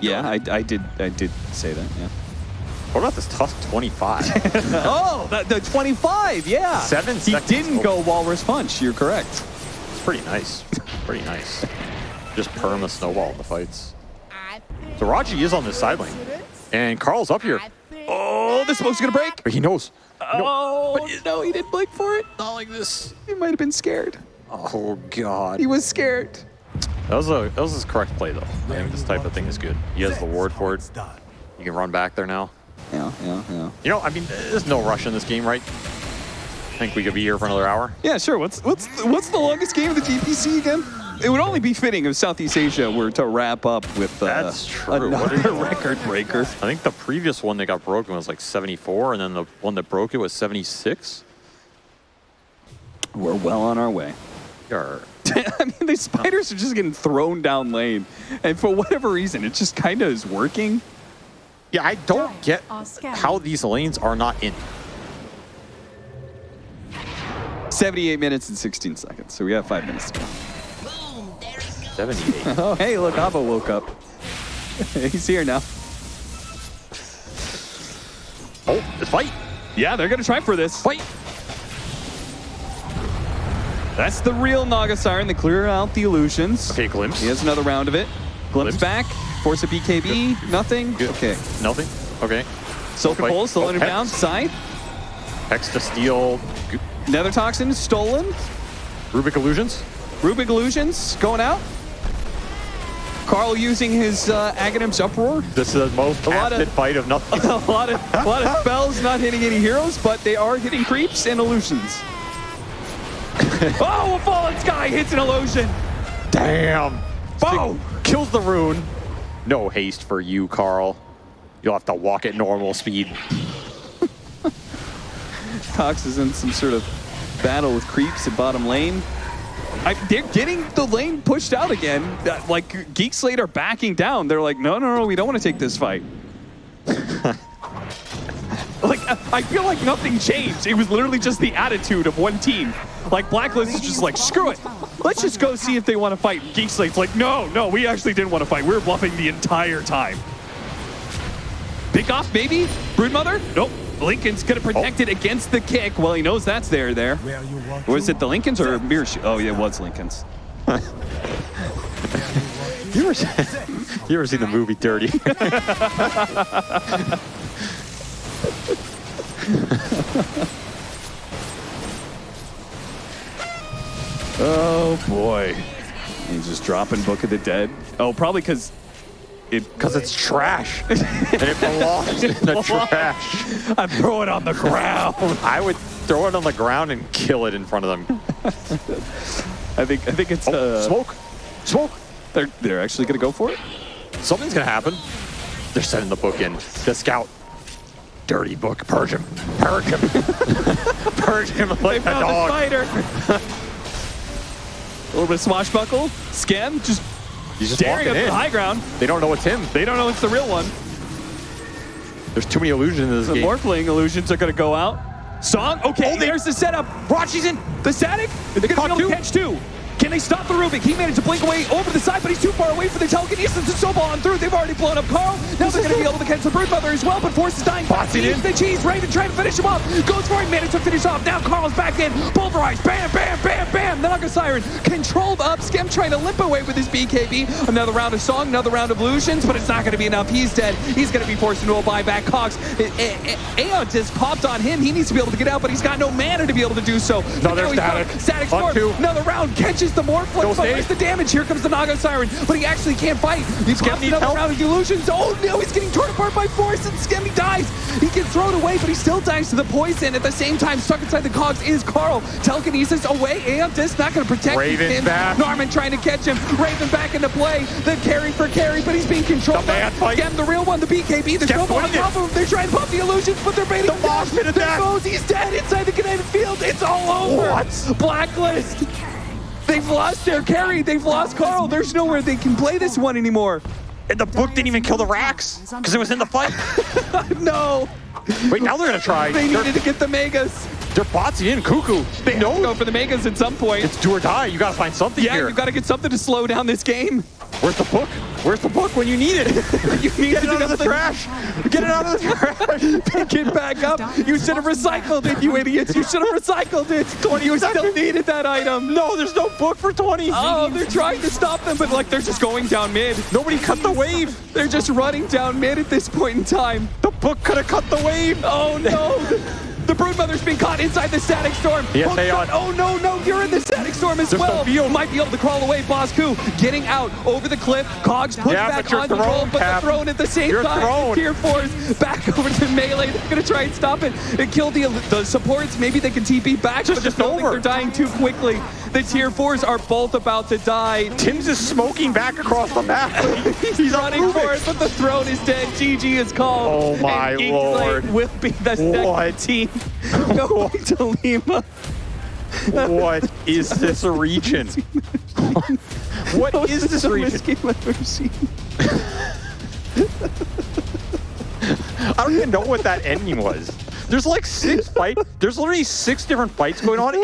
Yeah, I, I did I did say that. Yeah. What about this Tusk <laughs> 25? oh, the, the 25. Yeah. Seven He seconds. didn't go Walrus Punch. You're correct. It's pretty nice. Pretty nice. Just perm a snowball in the fights. So Raji is on this side lane. And Karl's up here. Oh, the smoke's gonna break. Oh, but he knows. Oh no, he didn't blink for it. Not like this. He might have been scared. Oh, God. He was scared. That was, a, that was his correct play, though. I think this type of thing is good. He has the ward for it. done. You can run back there now. Yeah, yeah, yeah. You know, I mean, there's no rush in this game, right? I think we could be here for another hour. Yeah, sure. What's what's what's the longest game of the DPC again? It would only be fitting if Southeast Asia were to wrap up with uh, That's true. Another record breaker. I think the previous one that got broken was like 74, and then the one that broke it was 76. We're well on our way. Or <laughs> I mean, the spiders are just getting thrown down lane, and for whatever reason, it just kind of is working. yeah, I don't get how these lanes are not in. 78 minutes and 16 seconds, so we have five minutes to go. 78. <laughs> Oh, hey, look, Ava woke up. <laughs> He's here now. oh, fight! Yeah, they're gonna try for this. Fight! That's the real Naga Siren. They clear out the illusions. Okay, glimpse. He has another round of it. Glimpse, Glimpse. back. Force a BKB. Nothing. Good. Okay. Nothing. Okay. Silken. Pole slowing Oh, down. Scythe. Hex to steal. Nether Toxin stolen. Rubik illusions. Rubik Illusions going out. Karl using his uh, Aghanim's Uproar. This is the most A lot of- fight of <laughs> nothing. a lot of a lot of <laughs> spells not hitting any heroes, but they are hitting creeps and illusions. <laughs> oh, a fallen sky hits an illusion. Damn. Boom! Kills the rune. No haste for you, Karl. You'll have to walk at normal speed. Cox is in some sort of battle with creeps at bottom lane. I, they're getting the lane pushed out again. Uh, Like Geek Slate are backing down. They're like, no, no, no, we don't want to take this fight. <laughs> like I feel like nothing changed. It was literally just the attitude of one team. Like Blacklist is just like, screw it. Let's just go see if they want to fight. Geek Slate's like, no, no, we actually didn't want to fight. We were bluffing the entire time. Pick off, maybe? Broodmother? Nope. Linken's gonna protect it against the kick. Well, he knows that's there. There. Where you watching? Was it the Linken's or Mirror Sh- Oh, yeah, it was Linken's. <laughs> You ever, you ever seen the movie Dirty? <laughs> Oh boy. He's just dropping Book of the Dead. Oh, probably because it. Because it's trash. and <laughs> it belongs in the trash. I throw it on the ground. I would throw it on the ground and kill it in front of them. I think. I think it's. Oh, Uh, smoke. Smoke. They're they're actually gonna go for it. Something's going to happen. They're sending the book in. The scout. Dirty book. Purge him. Purge him. Purge him like a Found the dog. spider. <laughs> a little bit of swashbuckle. Skem just He's just staring walking up in. the high ground. They don't know it's him. They don't know it's the real one. There's too many illusions in this The game. Morphling illusions are gonna go out. Song. Okay, Oh, there's the setup. Raji's in. The static. They're gonna be able to catch two. Can they stop the Rubik? He managed to blink away over the side, but he's too far away for the telekinesis to snowball on through. They've already blown up Karl. Now they're going to be able to catch the Broodmother as well, but Force is dying. Eats in. the cheese. Raven trying to finish him off. Goes for it. Managed to finish off. Now Karl's back in. Pulverized. Bam, bam, bam, bam. Naga Siren controlled up. Skem trying to limp away with his BKB. Another round of Song, another round of Illusions, but it's not going to be enough. He's dead. He's going to be forced into a buyback. Cox. Eh, eh, eh, Aeon just popped on him. He needs to be able to get out, but he's got no mana to be able to do so. Another static. Static Storm. Another round catches the Morphling. Go But where's the damage? Here comes the Naga Siren, but he actually can't fight. He's got another help. round of illusions. Oh no, he's getting torn apart by Force and Skemmy dies. He gets thrown away, but he still dies to the poison. At the same time, stuck inside the cogs is Karl. Telekinesis away. Aeon Disk not going to protect Raven's him. back. Narman trying to catch him. Raven back into play. The carry for carry, but he's being controlled. The man fight. Skem, the real one, the BKB. The snowball on top of him. They're trying to pop the illusions, but they're baiting The him pit There goes. He's dead inside the kinetic field. It's all over. What? Blacklist. They've lost their carry. They've lost Karl. There's nowhere they can play this one anymore. And the book didn't even kill the racks because it was in the fight. <laughs> No. Wait, now they're gonna try. They They're, needed to get the Megas. they're botsing in Cuckoo. They to know go for the Megas at some point. it's do or die. You gotta find something yeah, here. you've got to get something to slow down this game. Where's the book? Where's the book when you need it? <laughs> You need Get to it out of the something. trash. Get it out of the trash. <laughs> Pick it back up. You should have recycled it, you idiots. You should have recycled it. 20 you still needed that item. No, there's no book for 20. Oh, they're trying to stop them, but like they're just going down mid. Nobody cut the wave. They're just running down mid at this point in time. The book could have cut the wave. Oh no! The Broodmother's been caught inside the Static Storm. Yes, Hook's Aeon. on- Oh no, no, you're in the Static Storm as There's well. field. Might be able to crawl away. Bosku getting out over the cliff. Cogs put Yeah, back on the roll, but Cap. the throne at the same You're time. thrown. Tier 4's back <laughs> over to melee. They're gonna try and stop it and kill the, the supports. Maybe they can TP back, Just- but just over. are dying too quickly. The tier 4s are both about to die. Tim's is smoking back across the map. <laughs> He's running for it, but the throne is dead. GG is called. Oh my and lord. will be the second What? team <laughs> going to Lima. what <laughs> is this region? what is this region? I've ever seen. I don't even know what that ending was. There's like six fight. There's literally six different fights going on.